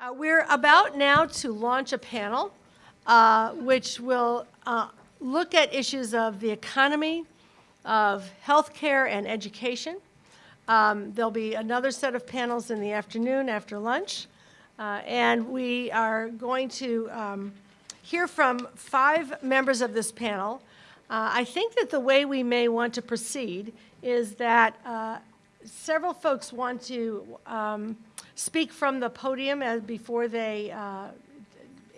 Uh, We're about now to launch a panel uh, which will uh, look at issues of the economy, of healthcare and education. Um, There'll be another set of panels in the afternoon after lunch. Uh, And we are going to um, hear from five members of this panel. Uh, I think that the way we may want to proceed is that uh, several folks want to um, speak from the podium as, before they uh,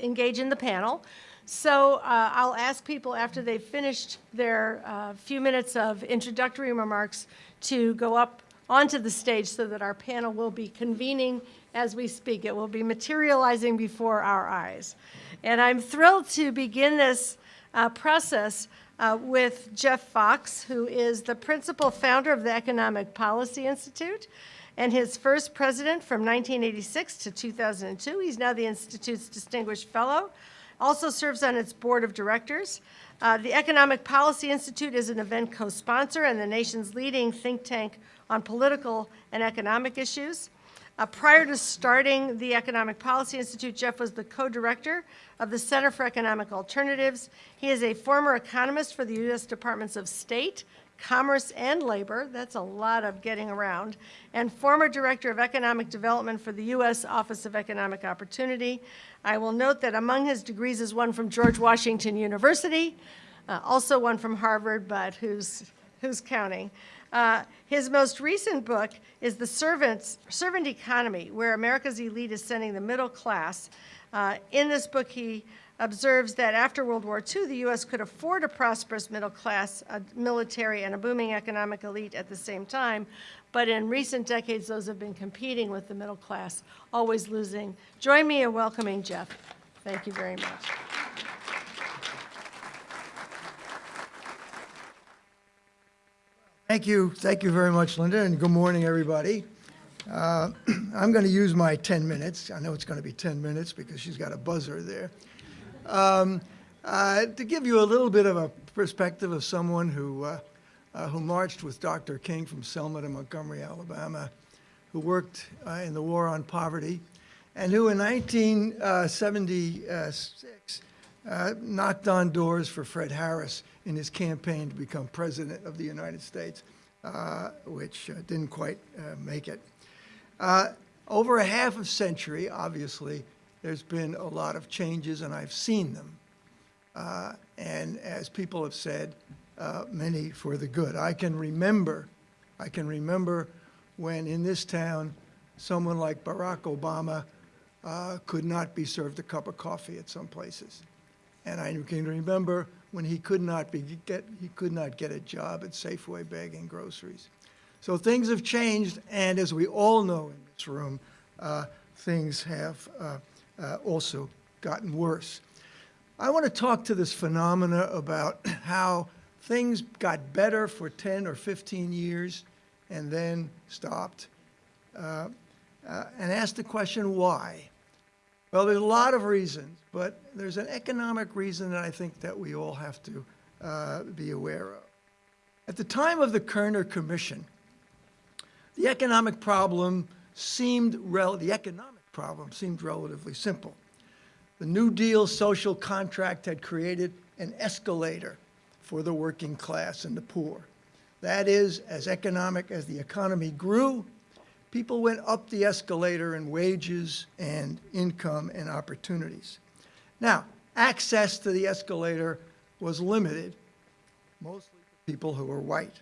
engage in the panel. So uh, I'll ask people after they've finished their uh, few minutes of introductory remarks to go up onto the stage so that our panel will be convening as we speak. It will be materializing before our eyes. And I'm thrilled to begin this uh, process uh, with Jeff Faux, who is the principal founder of the Economic Policy Institute and his first president from 1986 to 2002. He's now the Institute's Distinguished Fellow, also serves on its board of directors. Uh, the Economic Policy Institute is an event co-sponsor and the nation's leading think tank on political and economic issues. Uh, prior to starting the Economic Policy Institute, Jeff was the co-director of the Center for Economic Alternatives. He is a former economist for the U.S. Departments of State, Commerce, and Labor. That's a lot of getting around. And former director of economic development for the U.S. Office of Economic Opportunity. I will note that among his degrees is one from George Washington University, uh, also one from Harvard, but who's, who's counting? Uh, his most recent book is The Servants, Servant Economy, where America's elite is sending the middle class. Uh, in this book, he observes that after World War II, the U.S. could afford a prosperous middle class, a military, and a booming economic elite at the same time. But in recent decades, those have been competing with the middle class, always losing. Join me in welcoming Jeff. Thank you very much. Thank you. Thank you very much, Linda, and good morning, everybody. Uh, I'm going to use my 10 minutes. I know it's going to be 10 minutes because she's got a buzzer there. Um, uh, to give you a little bit of a perspective of someone who, uh, uh, who marched with Dr. King from Selma to Montgomery, Alabama, who worked uh, in the war on poverty, and who in 1976 uh, knocked on doors for Fred Harris in his campaign to become president of the United States, uh, which uh, didn't quite uh, make it. Uh, over a half a century, obviously, there's been a lot of changes, and I've seen them. And as people have said, many for the good. I can remember, I can remember when in this town, someone like Barack Obama could not be served a cup of coffee at some places. And I can remember when he could not be get he could not get a job at Safeway bagging groceries. So things have changed, and as we all know in this room, uh, things have uh, uh, also gotten worse. I want to talk to this phenomena about how things got better for 10 or 15 years and then stopped, uh, uh, and ask the question why. Well, there's a lot of reasons, but there's an economic reason that I think that we all have to uh, be aware of. At the time of the Kerner Commission, the economic problem seemed the economic problem seemed relatively simple. The New Deal social contract had created an escalator for the working class and the poor. That is, as economic as the economy grew, people went up the escalator in wages and income and opportunities. Now, access to the escalator was limited, mostly to people who were white.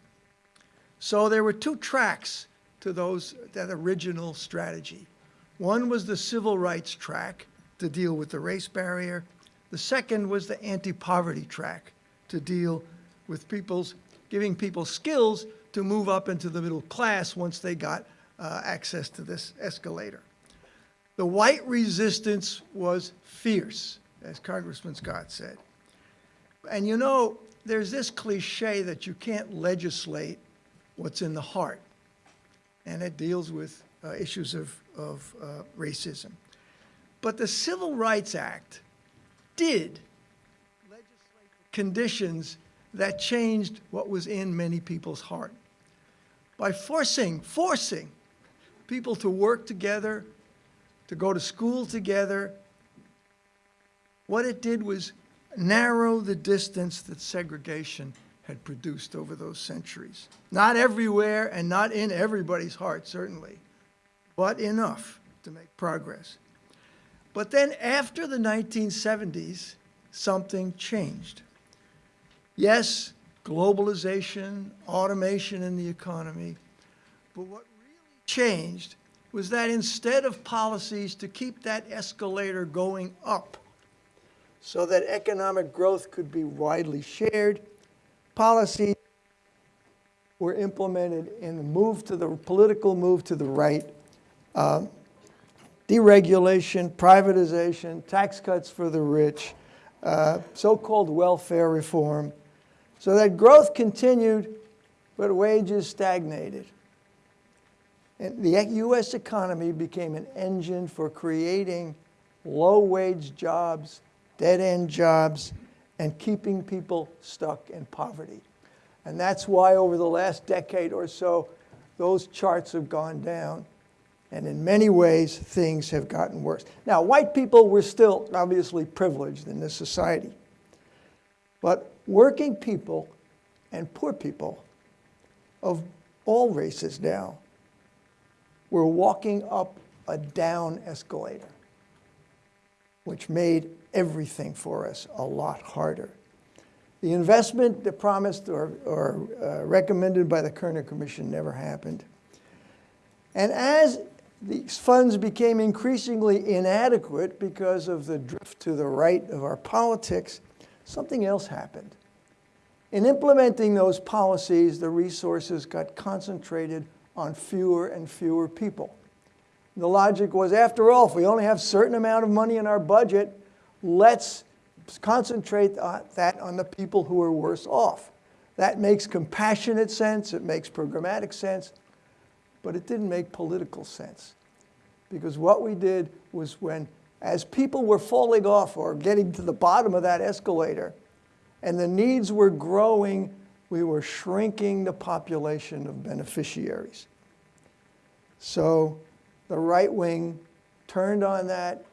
So there were two tracks to those, that original strategy. One was the civil rights track to deal with the race barrier. The second was the anti-poverty track to deal with people's, giving people skills to move up into the middle class once they got uh, access to this escalator. The white resistance was fierce, as Congressman Scott said. And you know, there's this cliche that you can't legislate what's in the heart, and it deals with uh, issues of, of uh, racism. But the Civil Rights Act did legislate conditions that changed what was in many people's heart. By forcing, forcing people to work together, to go to school together. What it did was narrow the distance that segregation had produced over those centuries. Not everywhere and not in everybody's heart, certainly, but enough to make progress. But then after the 1970s, something changed. Yes, globalization, automation in the economy, but what really changed was that instead of policies to keep that escalator going up so that economic growth could be widely shared, policies were implemented in the move to the political move to the right, uh, deregulation, privatization, tax cuts for the rich, uh, so-called welfare reform, so that growth continued, but wages stagnated. And the U.S. economy became an engine for creating low-wage jobs, dead-end jobs, and keeping people stuck in poverty. And that's why over the last decade or so, those charts have gone down. And in many ways, things have gotten worse. Now, white people were still obviously privileged in this society. But working people and poor people of all races now were walking up a down escalator, which made everything for us a lot harder. The investment that promised or, or uh, recommended by the Kerner Commission never happened. And as these funds became increasingly inadequate because of the drift to the right of our politics, something else happened. In implementing those policies, the resources got concentrated on fewer and fewer people. The logic was, after all, if we only have a certain amount of money in our budget, let's concentrate that on the people who are worse off. That makes compassionate sense, it makes programmatic sense, but it didn't make political sense. Because what we did was when, as people were falling off or getting to the bottom of that escalator, and the needs were growing, we were shrinking the population of beneficiaries. So the right wing turned on that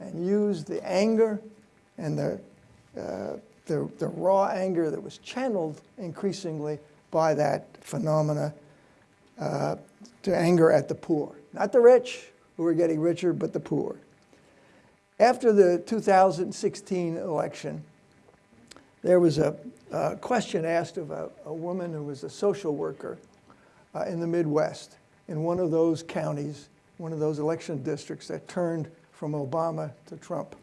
and used the anger and the, uh, the, the, raw anger that was channeled increasingly by that phenomena uh, to anger at the poor. Not the rich, who were getting richer, but the poor. After the 2016 election, there was a, a question asked of a, a, woman who was a social worker uh, in the Midwest in one of those counties, one of those election districts that turned from Obama to Trump.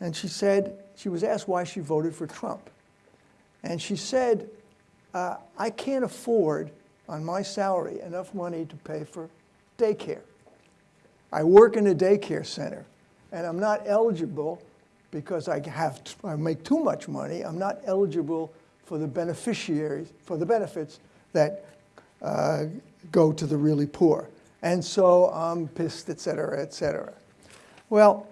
And she said, she was asked why she voted for Trump. And she said, uh, I can't afford on my salary enough money to pay for daycare. I work in a daycare center and I'm not eligible because I have I make too much money. I'm not eligible for the beneficiaries for the benefits that uh, go to the really poor. And so I'm pissed, et cetera, et cetera. Well,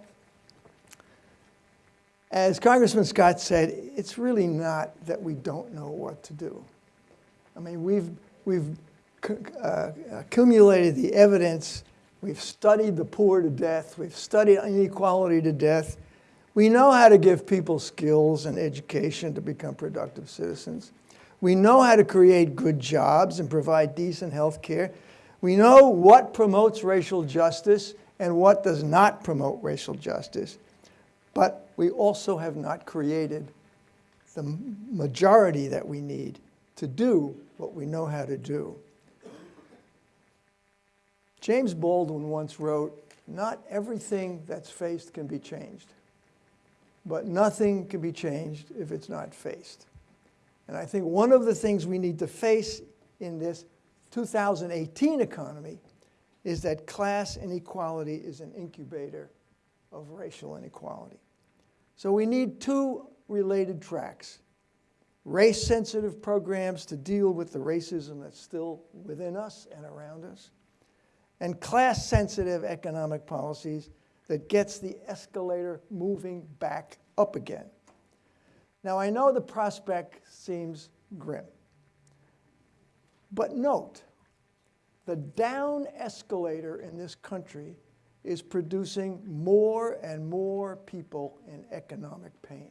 as Congressman Scott said, it's really not that we don't know what to do. I mean, we've, we've uh, accumulated the evidence, we've studied the poor to death, we've studied inequality to death. We know how to give people skills and education to become productive citizens. We know how to create good jobs and provide decent health care. We know what promotes racial justice and what does not promote racial justice. But we also have not created the majority that we need to do what we know how to do. James Baldwin once wrote, not everything that's faced can be changed, but nothing can be changed if it's not faced. And I think one of the things we need to face in this 2018 economy is that class inequality is an incubator of racial inequality. So we need two related tracks. Race-sensitive programs to deal with the racism that's still within us and around us, and class-sensitive economic policies that gets the escalator moving back up again. Now, I know the prospect seems grim, but note, the down escalator in this country is producing more and more people in economic pain.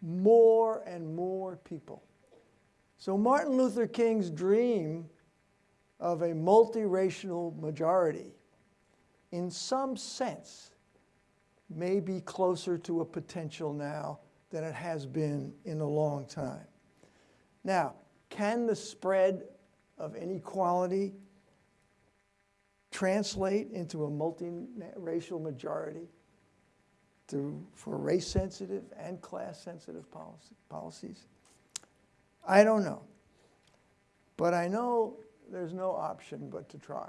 More and more people. So Martin Luther King's dream of a multiracial majority, in some sense, may be closer to a potential now than it has been in a long time. Now, can the spread of inequality translate into a multiracial majority to, for race-sensitive and class-sensitive policy, policies? I don't know. But I know there's no option but to try.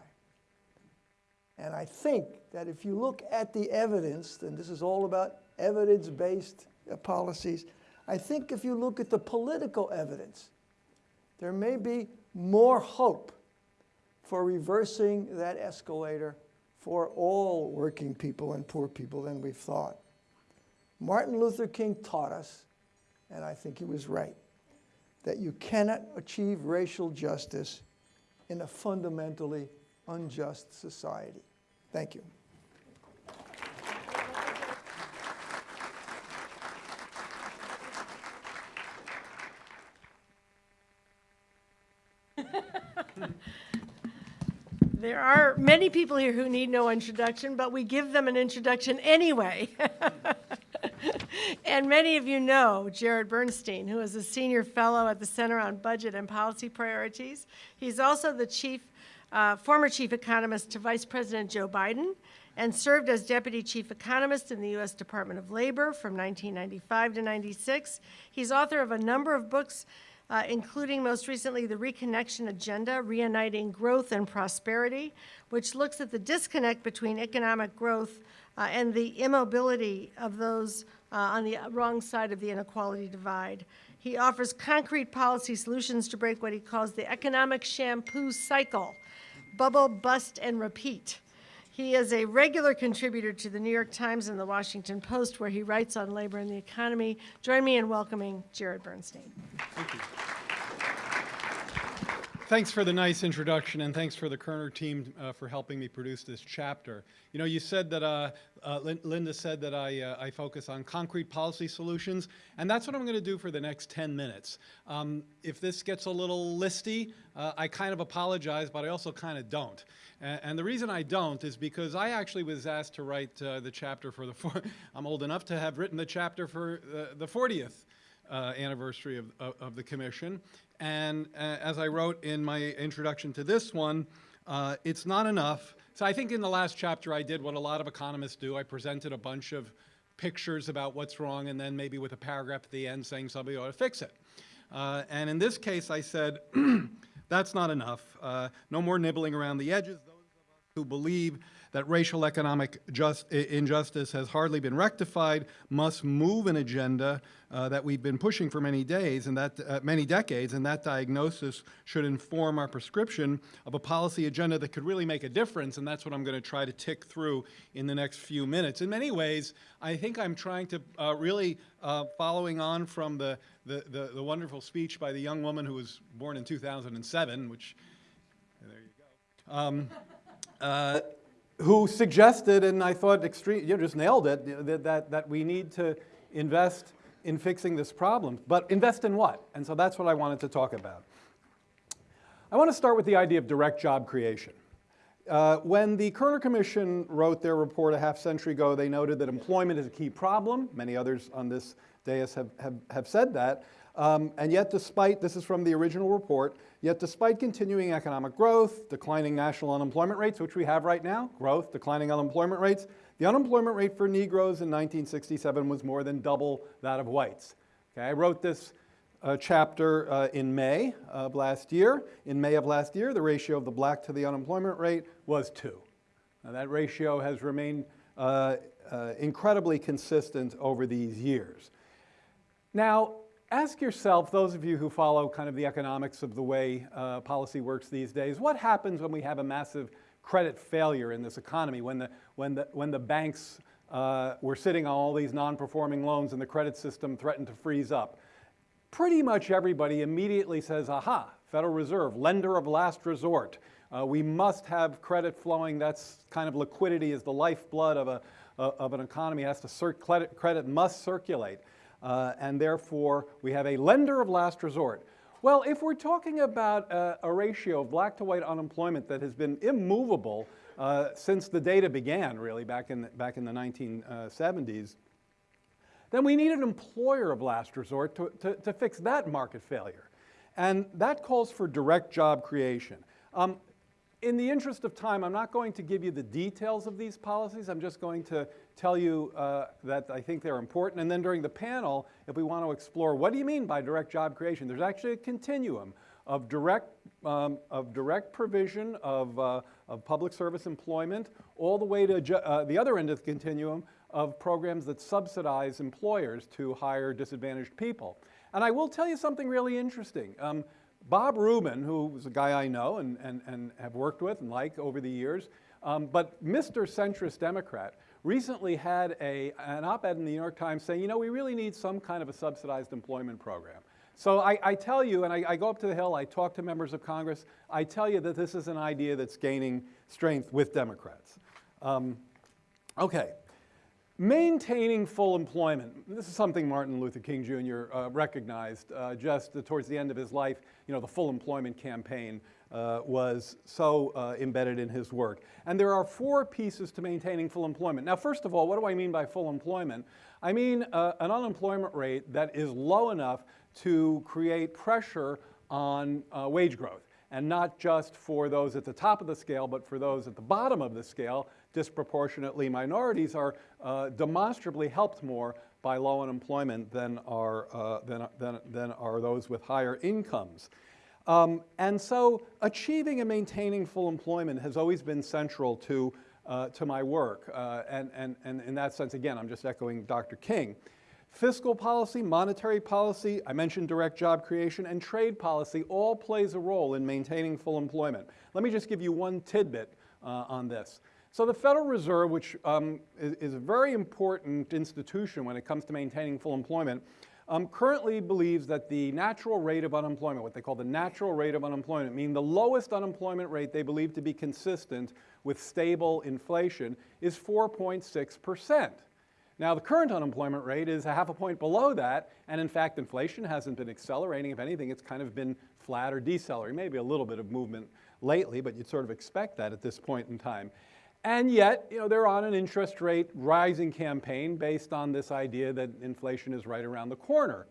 And I think that if you look at the evidence, and this is all about evidence-based uh, policies, I think if you look at the political evidence, there may be more hope for reversing that escalator for all working people and poor people than we've thought. Martin Luther King taught us, and I think he was right, that you cannot achieve racial justice in a fundamentally unjust society. Thank you. There are many people here who need no introduction, but we give them an introduction anyway. and many of you know Jared Bernstein, who is a senior fellow at the Center on Budget and Policy Priorities. He's also the chief, uh, former chief economist to Vice President Joe Biden and served as deputy chief economist in the U.S. Department of Labor from 1995 to 96. He's author of a number of books uh, including most recently the Reconnection Agenda, Reuniting Growth and Prosperity, which looks at the disconnect between economic growth uh, and the immobility of those uh, on the wrong side of the inequality divide. He offers concrete policy solutions to break what he calls the economic shampoo cycle, bubble, bust, and repeat. He is a regular contributor to the New York Times and the Washington Post, where he writes on labor and the economy. Join me in welcoming Jared Bernstein. Thank you. Thanks for the nice introduction, and thanks for the Kerner team uh, for helping me produce this chapter. You know, you said that, uh, uh, Linda said that I, uh, I focus on concrete policy solutions, and that's what I'm going to do for the next 10 minutes. Um, if this gets a little listy, uh, I kind of apologize, but I also kind of don't. And, the reason I don't is because I actually was asked to write uh, the chapter for the, I'm old enough to have written the chapter for the 40th uh, anniversary of, of, of, the commission. And uh, as I wrote in my introduction to this one, uh, it's not enough. So I think in the last chapter I did what a lot of economists do. I presented a bunch of pictures about what's wrong and then maybe with a paragraph at the end saying somebody ought to fix it. Uh, and in this case I said, that's not enough. Uh, no more nibbling around the edges. Those of us who believe that racial economic just, injustice has hardly been rectified must move an agenda uh, that we've been pushing for many days and that uh, many decades, and that diagnosis should inform our prescription of a policy agenda that could really make a difference, and that's what I'm going to try to tick through in the next few minutes. In many ways, I think I'm trying to uh, really, uh, following on from the, the, the, the wonderful speech by the young woman who was born in 2007, which, there you go. Um, uh, who suggested, and I thought extreme, you know, just nailed it, that, that, that we need to invest in fixing this problem. But invest in what? And so that's what I wanted to talk about. I want to start with the idea of direct job creation. Uh, when the Kerner Commission wrote their report a half century ago, they noted that employment is a key problem. Many others on this dais have, have, have said that. Um, and yet despite, this is from the original report, yet despite continuing economic growth, declining national unemployment rates, which we have right now, growth, declining unemployment rates, the unemployment rate for Negroes in 1967 was more than double that of whites. Okay, I wrote this uh, chapter uh, in May of last year. In May of last year, the ratio of the black to the unemployment rate was two. Now, that ratio has remained uh, uh incredibly consistent over these years. Now, ask yourself, those of you who follow kind of the economics of the way uh, policy works these days, what happens when we have a massive credit failure in this economy, when the, when the, when the banks uh, were sitting on all these non-performing loans and the credit system threatened to freeze up? Pretty much everybody immediately says, aha, Federal Reserve, lender of last resort. Uh, we must have credit flowing. That's kind of liquidity is the lifeblood of, a, uh, of an economy. It has to credit, credit must circulate. Uh, and therefore, we have a lender of last resort. Well, if we're talking about uh, a ratio of black to white unemployment that has been immovable uh, since the data began, really, back in, the, back in the 1970s, then we need an employer of last resort to, to, to fix that market failure. And that calls for direct job creation. Um, in the interest of time, I'm not going to give you the details of these policies. I'm just going to tell you uh, that I think they're important. And then during the panel, if we want to explore what do you mean by direct job creation, there's actually a continuum of direct, um, of direct provision of, uh, of public service employment all the way to uh, the other end of the continuum of programs that subsidize employers to hire disadvantaged people. And I will tell you something really interesting. Um, Bob Rubin, who was a guy I know and, and, and have worked with and like over the years, um, but Mr. Centrist Democrat, recently had a, an op-ed in the New York Times saying, you know, we really need some kind of a subsidized employment program. So I, I tell you, and I, I go up to the Hill, I talk to members of Congress, I tell you that this is an idea that's gaining strength with Democrats. Um, okay. Maintaining full employment. This is something Martin Luther King Jr. Uh, recognized uh, just towards the end of his life. You know, the full employment campaign uh, was so uh, embedded in his work. And there are four pieces to maintaining full employment. Now, first of all, what do I mean by full employment? I mean uh, an unemployment rate that is low enough to create pressure on uh, wage growth and not just for those at the top of the scale, but for those at the bottom of the scale. Disproportionately, minorities are uh, demonstrably helped more by low unemployment than are, uh, than, than, than are those with higher incomes. Um, and so achieving and maintaining full employment has always been central to, uh, to my work. Uh, and, and, and in that sense, again, I'm just echoing Dr. King. Fiscal policy, monetary policy, I mentioned direct job creation, and trade policy all plays a role in maintaining full employment. Let me just give you one tidbit uh, on this. So the Federal Reserve, which um, is, is, a very important institution when it comes to maintaining full employment, um, currently believes that the natural rate of unemployment, what they call the natural rate of unemployment, meaning the lowest unemployment rate they believe to be consistent with stable inflation, is 4.6 percent. Now, the current unemployment rate is a half a point below that, and in fact, inflation hasn't been accelerating. If anything, it's kind of been flat or decelerating, maybe a little bit of movement lately, but you'd sort of expect that at this point in time. And yet, you know, they're on an interest rate rising campaign based on this idea that inflation is right around the corner.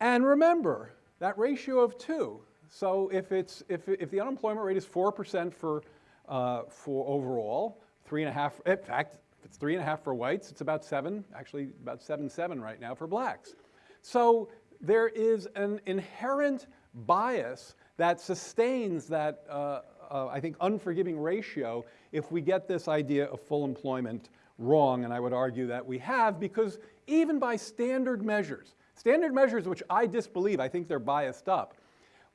And remember, that ratio of two. So if, it's, if, if the unemployment rate is 4% for, uh, for overall, three and a half, in fact, if it's three and a half for whites, it's about seven, actually about seven, seven right now for blacks. So there is an inherent bias that sustains that, uh, uh, I think, unforgiving ratio if we get this idea of full employment wrong, and I would argue that we have, because even by standard measures, standard measures which I disbelieve, I think they're biased up,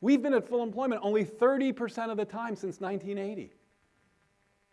we've been at full employment only 30% of the time since 1980.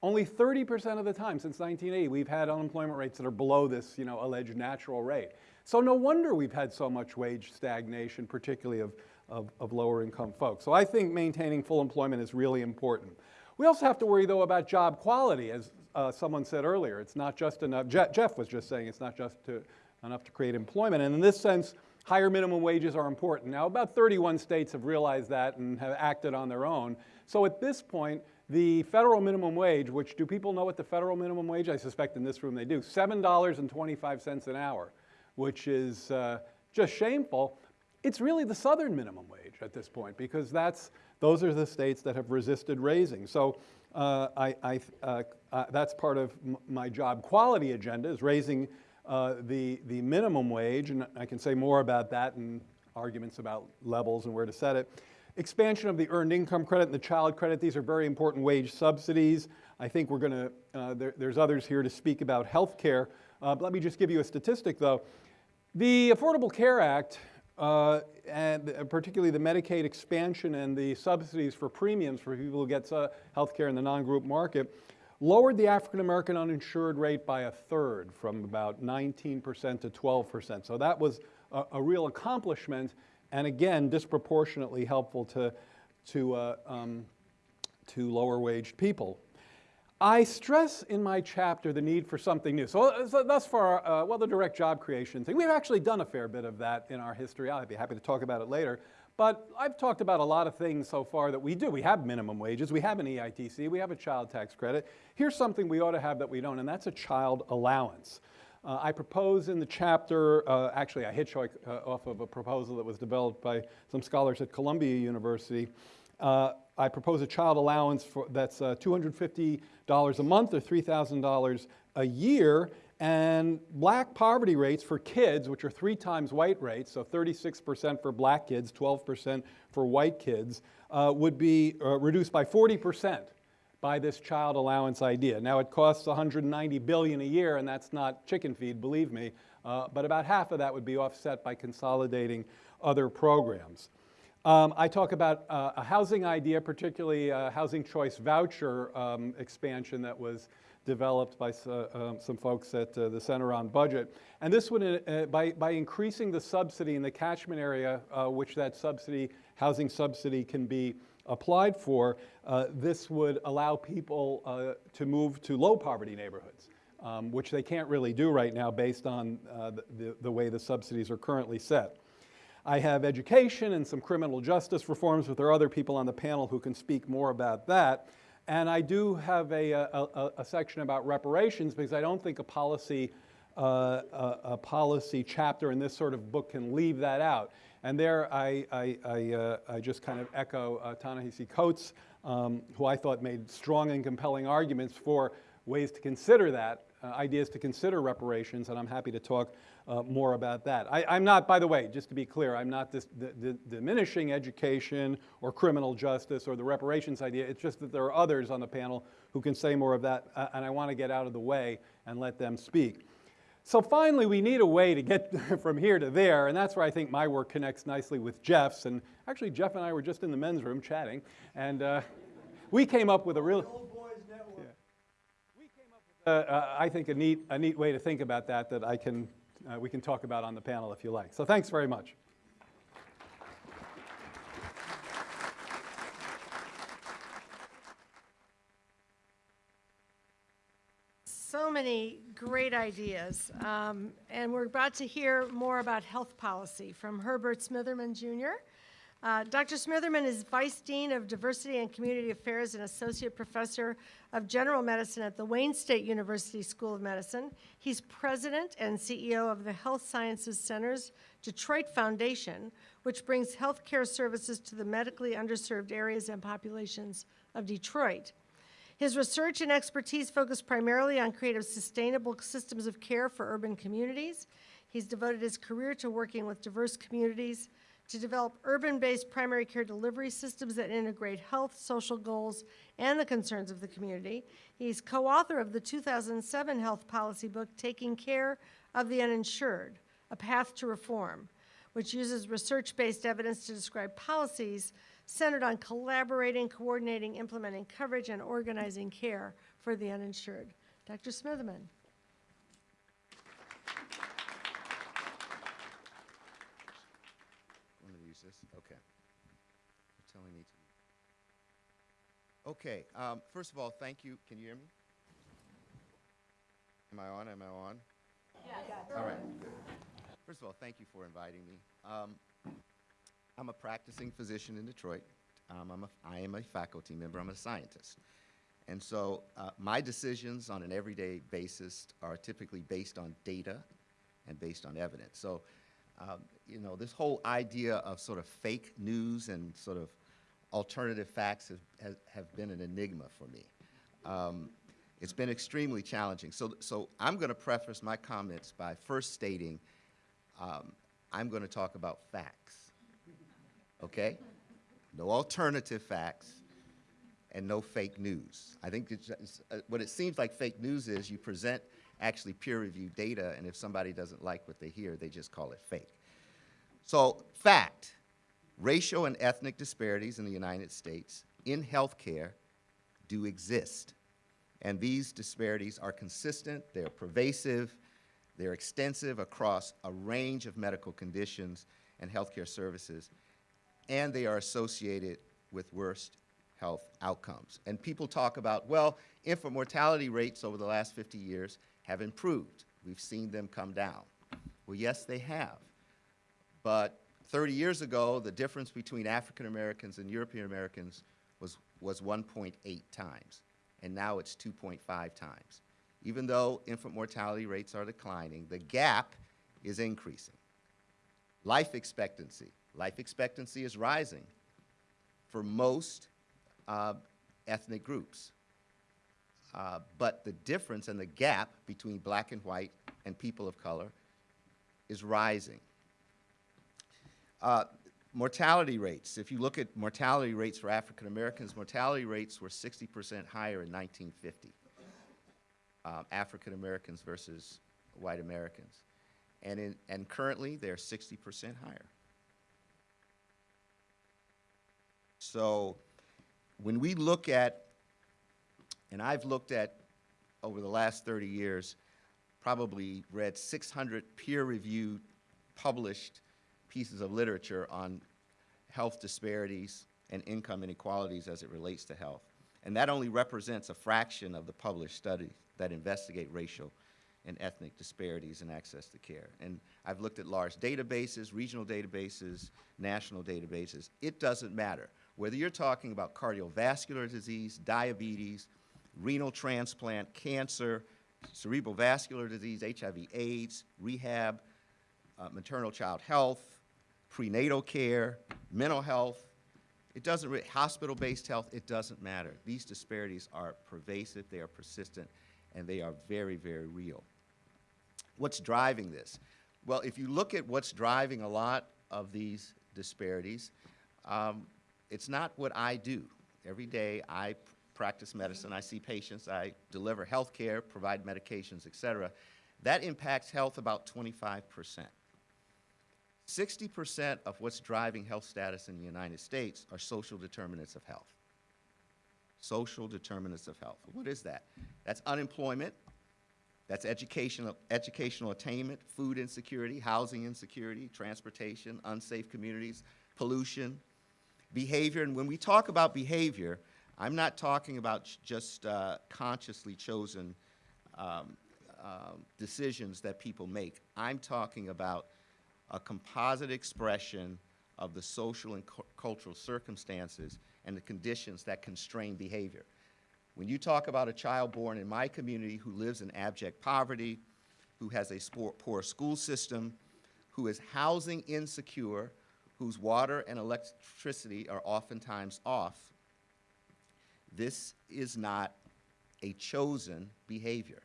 Only 30% of the time since 1980, we've had unemployment rates that are below this you know, alleged natural rate. So no wonder we've had so much wage stagnation, particularly of, of, of lower income folks. So I think maintaining full employment is really important. We also have to worry, though, about job quality. As uh, someone said earlier, it's not just enough, Je Jeff was just saying it's not just to, enough to create employment. And in this sense, higher minimum wages are important. Now, about 31 states have realized that and have acted on their own. So at this point, the federal minimum wage, which do people know what the federal minimum wage? I suspect in this room they do. $7.25 an hour, which is uh, just shameful. It's really the southern minimum wage at this point because that's, those are the states that have resisted raising. So uh, I, I, uh, uh that's part of my job quality agenda is raising uh, the, the minimum wage, and I can say more about that and arguments about levels and where to set it. Expansion of the earned income credit and the child credit, these are very important wage subsidies. I think we're going to, uh, there, there's others here to speak about health care. Uh, let me just give you a statistic though. The Affordable Care Act, uh, and particularly the Medicaid expansion and the subsidies for premiums for people who get uh, health care in the non-group market, lowered the African American uninsured rate by a third from about 19% to 12%. So that was a, a real accomplishment and again, disproportionately helpful to, to, uh, um, to lower-waged people. I stress in my chapter the need for something new. So, uh, so thus far, uh, well, the direct job creation thing, we've actually done a fair bit of that in our history. I'd be happy to talk about it later. But I've talked about a lot of things so far that we do. We have minimum wages, we have an EITC, we have a child tax credit. Here's something we ought to have that we don't, and that's a child allowance. Uh, I propose in the chapter, uh, actually I hitchhike uh, off of a proposal that was developed by some scholars at Columbia University. I propose a child allowance for, that's uh, $250 a month or $3,000 a year, and black poverty rates for kids, which are three times white rates, so 36% for black kids, 12% for white kids, uh, would be uh, reduced by 40% by this child allowance idea. Now it costs 190 billion a year, and that's not chicken feed, believe me, uh, but about half of that would be offset by consolidating other programs. Um, I talk about uh, a housing idea, particularly a housing choice voucher um, expansion that was developed by uh, um, some folks at uh, the Center on Budget. And this would, uh, by, by increasing the subsidy in the catchment area, uh, which that subsidy, housing subsidy can be applied for, uh, this would allow people uh, to move to low poverty neighborhoods, um, which they can't really do right now based on uh, the, the way the subsidies are currently set. I have education and some criminal justice reforms, but there are other people on the panel who can speak more about that. And I do have a, a, a- section about reparations because I don't think a policy, uh, a, a policy chapter in this sort of book can leave that out. And there I, I, I, uh, I just kind of echo uh, Ta-Nehisi Coates, um, who I thought made strong and compelling arguments for ways to consider that, uh, ideas to consider reparations, and I'm happy to talk uh, more about that. I, I'm not, by the way, just to be clear, I'm not dis- di- di- diminishing education or criminal justice or the reparations idea. It's just that there are others on the panel who can say more of that, uh, and I want to get out of the way and let them speak. So finally, we need a way to get from here to there, and that's where I think my work connects nicely with Jeff's. And actually, Jeff and I were just in the men's room chatting, and uh, we came up with a real. Uh, uh, I think a neat, a neat way to think about that that I can, uh, we can talk about on the panel if you like. So thanks very much. So many great ideas. Um, and we're about to hear more about health policy from Herbert Smitherman Jr. Uh, Dr. Smitherman is Vice Dean of Diversity and Community Affairs and Associate Professor of General Medicine at the Wayne State University School of Medicine. He's President and CEO of the Health Sciences Center's Detroit Foundation, which brings healthcare services to the medically underserved areas and populations of Detroit. His research and expertise focus primarily on creative, sustainable systems of care for urban communities. He's devoted his career to working with diverse communities to develop urban-based primary care delivery systems that integrate health, social goals, and the concerns of the community. He's co-author of the 2007 health policy book, Taking Care of the Uninsured, A Path to Reform, which uses research-based evidence to describe policies centered on collaborating, coordinating, implementing coverage, and organizing care for the uninsured. Dr. Smitherman. I'm gonna use this, okay. You're telling me to. Okay, um, first of all, thank you, can you hear me? Am I on, am I on? All right, good. First of all, thank you for inviting me. Um, I'm a practicing physician in Detroit. Um, I'm a, I am a faculty member, I'm a scientist. And so, uh, my decisions on an everyday basis are typically based on data and based on evidence. So, um, you know, this whole idea of sort of fake news and sort of alternative facts have, have been an enigma for me. Um, it's been extremely challenging. So, so I'm going to preface my comments by first stating um, I'm going to talk about facts. Okay? No alternative facts and no fake news. I think uh, what it seems like fake news is you present actually peer-reviewed data, and if somebody doesn't like what they hear, they just call it fake. So, fact, racial and ethnic disparities in the United States in healthcare do exist. And these disparities are consistent, they're pervasive, they're extensive across a range of medical conditions, and healthcare services, and they are associated with worst health outcomes. And people talk about, well, infant mortality rates over the last 50 years have improved. We've seen them come down. Well, yes, they have. But 30 years ago, the difference between African Americans and European Americans was, was 1.8 times, and now it's 2.5 times. Even though infant mortality rates are declining, the gap is increasing. Life expectancy. Life expectancy is rising for most uh, ethnic groups. Uh, but the difference and the gap between black and white and people of color is rising. Uh, mortality rates. If you look at mortality rates for African Americans, mortality rates were 60% higher in 1950. Um, African Americans versus white Americans. And, in, and currently, they're 60% higher. So when we look at, and I've looked at over the last 30 years, probably read 600 peer-reviewed, published pieces of literature on health disparities and income inequalities as it relates to health. And that only represents a fraction of the published studies that investigate racial and ethnic disparities in access to care. And I've looked at large databases, regional databases, national databases. It doesn't matter. Whether you're talking about cardiovascular disease, diabetes, renal transplant, cancer, cerebral vascular disease, HIV AIDS, rehab, uh, maternal child health, prenatal care, mental health, it doesn't, re- hospital-based health, it doesn't matter. These disparities are pervasive, they are persistent, and they are very, very real. What's driving this? Well, if you look at what's driving a lot of these disparities, um, it's not what I do. Every day I practice medicine, I see patients, I deliver health care, provide medications, et cetera. That impacts health about 25 percent. 60% of what's driving health status in the United States are social determinants of health. Social determinants of health. What is that? That's unemployment, that's educational, educational attainment, food insecurity, housing insecurity, transportation, unsafe communities, pollution, behavior. And when we talk about behavior, I'm not talking about just uh, consciously chosen um, um, decisions that people make. I'm talking about a composite expression of the social and cu- cultural circumstances and the conditions that constrain behavior. When you talk about a child born in my community who lives in abject poverty, who has a poor school system, who is housing insecure, whose water and electricity are oftentimes off, this is not a chosen behavior.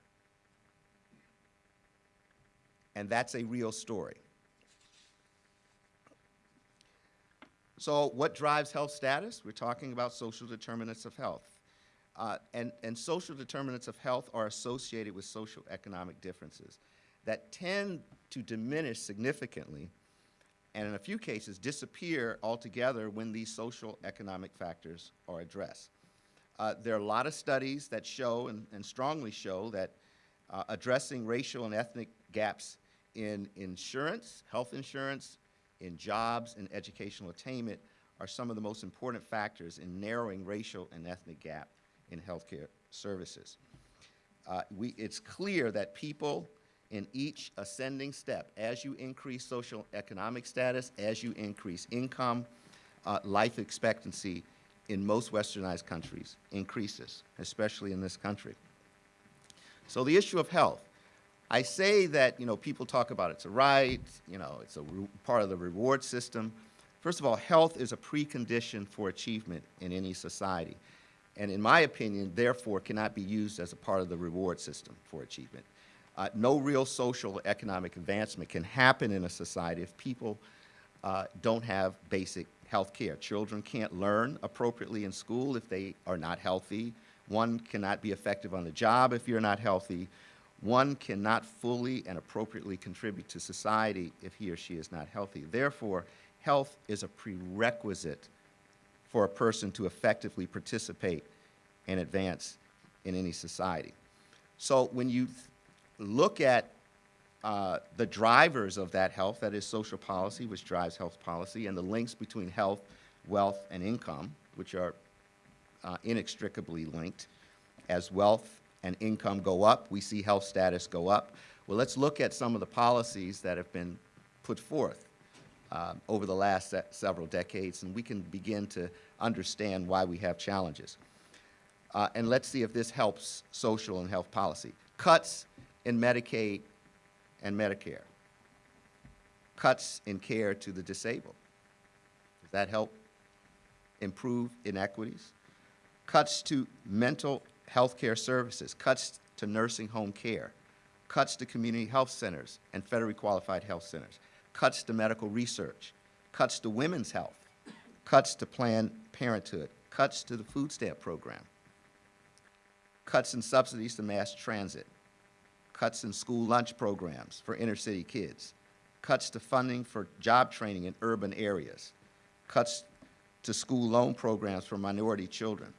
And that's a real story. So what drives health status? We're talking about social determinants of health. Uh, and, and social determinants of health are associated with social economic differences that tend to diminish significantly and in a few cases disappear altogether when these social economic factors are addressed. Uh, there are a lot of studies that show and, and strongly show that uh, addressing racial and ethnic gaps in insurance, health insurance, in jobs and educational attainment are some of the most important factors in narrowing racial and ethnic gap in healthcare services. Uh, we, it's clear that people in each ascending step, as you increase social economic status, as you increase income, uh, life expectancy in most westernized countries increases, especially in this country. So the issue of health. I say that, you know, people talk about it's a right, you know, it's a part of the reward system. First of all, health is a precondition for achievement in any society. And in my opinion, therefore, cannot be used as a part of the reward system for achievement. Uh, no real social economic advancement can happen in a society if people uh, don't have basic health care. Children can't learn appropriately in school if they are not healthy. One cannot be effective on the job if you're not healthy. One cannot fully and appropriately contribute to society if he or she is not healthy. Therefore, health is a prerequisite for a person to effectively participate and advance in any society. So when you look at uh, the drivers of that health, that is social policy, which drives health policy, and the links between health, wealth, and income, which are uh, inextricably linked. As wealth and income go up, we see health status go up. Well, let's look at some of the policies that have been put forth um, over the last se- several decades, and we can begin to understand why we have challenges. Uh, and let's see if this helps social and health policy. Cuts in Medicaid and Medicare. Cuts in care to the disabled. Does that help improve inequities? Cuts to mental health care services, cuts to nursing home care, cuts to community health centers and federally qualified health centers, cuts to medical research, cuts to women's health, cuts to Planned Parenthood, cuts to the food stamp program, cuts in subsidies to mass transit, cuts in school lunch programs for inner city kids, cuts to funding for job training in urban areas, cuts to school loan programs for minority children,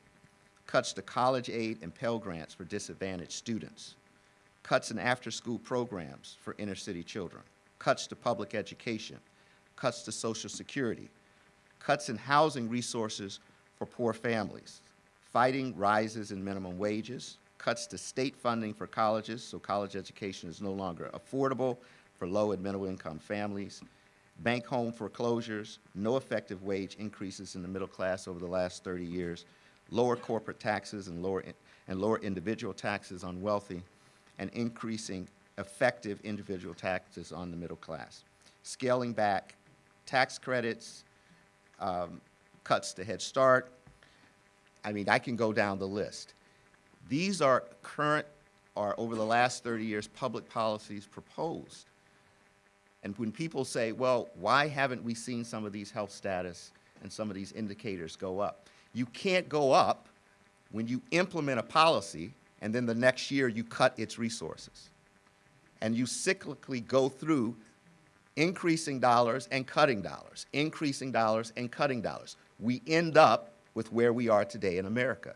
cuts to college aid and Pell Grants for disadvantaged students, cuts in after-school programs for inner city children, cuts to public education, cuts to Social Security, cuts in housing resources for poor families, fighting rises in minimum wages, cuts to state funding for colleges, so college education is no longer affordable for low and middle income families, bank home foreclosures, no effective wage increases in the middle class over the last 30 years, lower corporate taxes and lower, and lower individual taxes on wealthy, and increasing effective individual taxes on the middle class. Scaling back tax credits, um, cuts to Head Start. I mean, I can go down the list. These are current, or over the last 30 years, public policies proposed. And when people say, well, why haven't we seen some of these health status and some of these indicators go up? You can't go up when you implement a policy and then the next year you cut its resources. And you cyclically go through increasing dollars and cutting dollars, increasing dollars and cutting dollars. We end up with where we are today in America,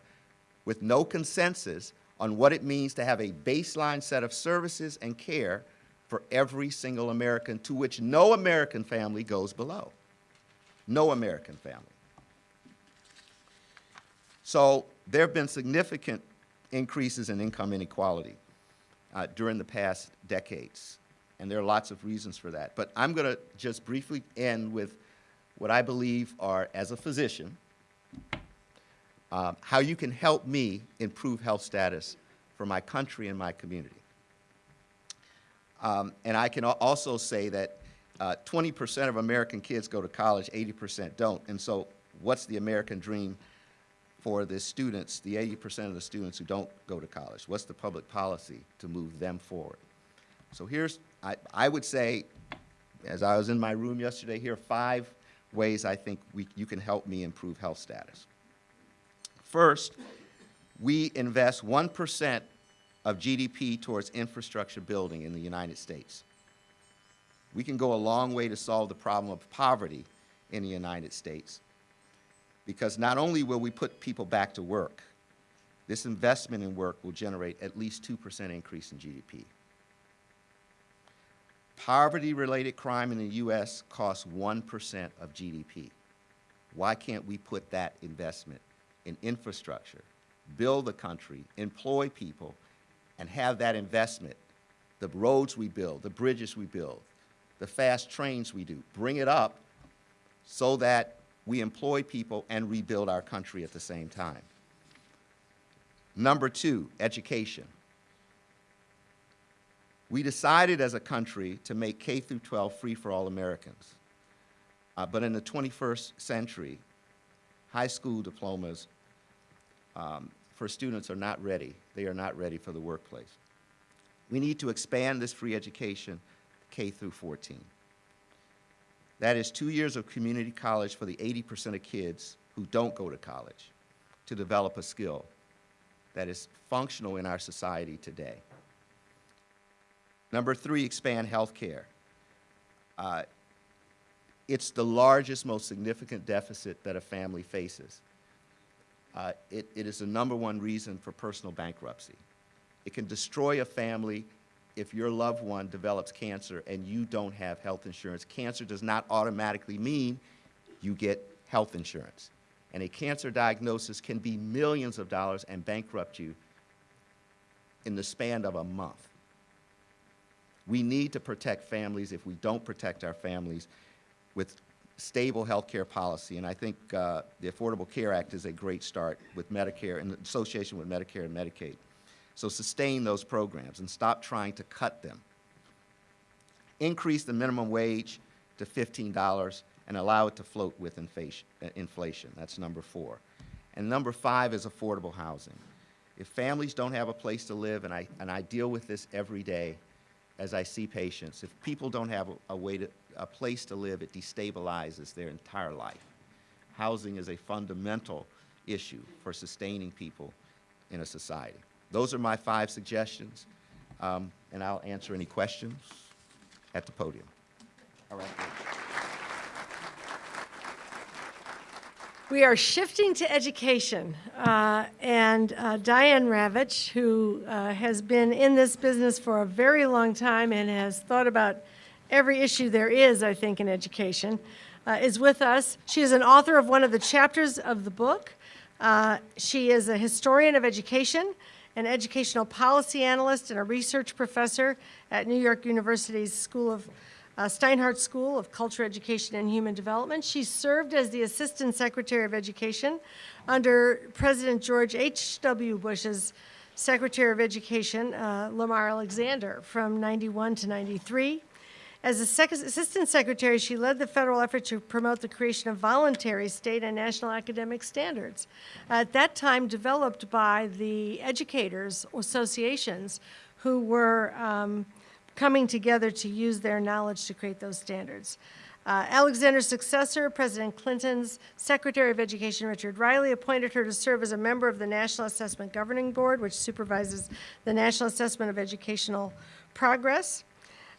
with no consensus on what it means to have a baseline set of services and care for every single American, to which no American family goes below. No American family. So there have been significant increases in income inequality uh, during the past decades, and there are lots of reasons for that. But I'm going to just briefly end with what I believe are, as a physician, um, how you can help me improve health status for my country and my community. Um, and I can also say that 20% of American kids go to college, 80% don't. And so what's the American dream for the students, the 80% of the students who don't go to college? What's the public policy to move them forward? So here's, I, I would say, as I was in my room yesterday, here are five ways I think we, you can help me improve health status. First, we invest 1% of GDP towards infrastructure building in the United States. We can go a long way to solve the problem of poverty in the United States because not only will we put people back to work, this investment in work will generate at least 2% increase in GDP. Poverty-related crime in the U.S. costs 1% of GDP. Why can't we put that investment in infrastructure, build the country, employ people, and have that investment, the roads we build, the bridges we build, the fast trains we do, bring it up so that we employ people and rebuild our country at the same time. Number two, education. We decided as a country to make K through 12 free for all Americans. Uh, but in the 21st century, high school diplomas um, for students are not ready. They are not ready for the workplace. We need to expand this free education K through 14. That is two years of community college for the 80% of kids who don't go to college to develop a skill that is functional in our society today. Number three, expand health care. Uh, it's the largest, most significant deficit that a family faces. Uh, it, it is the number one reason for personal bankruptcy. It can destroy a family if your loved one develops cancer and you don't have health insurance, cancer does not automatically mean you get health insurance. And a cancer diagnosis can be millions of dollars and bankrupt you in the span of a month. We need to protect families. If we don't protect our families with stable health care policy, and I think uh, the Affordable Care Act is a great start with Medicare in association with Medicare and Medicaid. So sustain those programs and stop trying to cut them. Increase the minimum wage to $15 and allow it to float with inflation. uh. That's number four. And number five is affordable housing. If families don't have a place to live, and I, and I deal with this every day as I see patients, if people don't have a way to, a place to live, it destabilizes their entire life. Housing is a fundamental issue for sustaining people in a society. Those are my five suggestions, um, and I'll answer any questions at the podium. All right. We are shifting to education, uh, and uh, Diane Ravitch, who uh, has been in this business for a very long time and has thought about every issue there is, I think, in education, uh, is with us. She is an author of one of the chapters of the book. Uh, She is a historian of education, an educational policy analyst, and a research professor at New York University's School of uh, Steinhardt School of Culture, Education, and Human Development. She served as the Assistant Secretary of Education under President George H.W. Bush's Secretary of Education, uh, Lamar Alexander, from 91 to 93. As Assistant Secretary, she led the federal effort to promote the creation of voluntary state and national academic standards. At that time, developed by the educators associations who were um, coming together to use their knowledge to create those standards. Uh, Alexander's successor, President Clinton's Secretary of Education, Richard Riley, appointed her to serve as a member of the National Assessment Governing Board, which supervises the National Assessment of Educational Progress.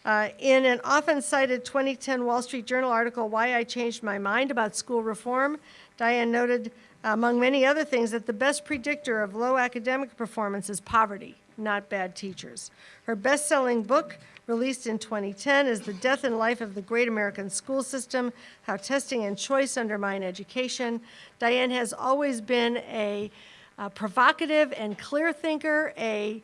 Uh, in an often cited 2010 Wall Street Journal article, Why I Changed My Mind About School Reform, Diane noted, among many other things, that the best predictor of low academic performance is poverty, not bad teachers. Her best selling book, released in 2010, is The Death and Life of the Great American School System How Testing and Choice Undermine Education. Diane has always been a uh, provocative and clear thinker, a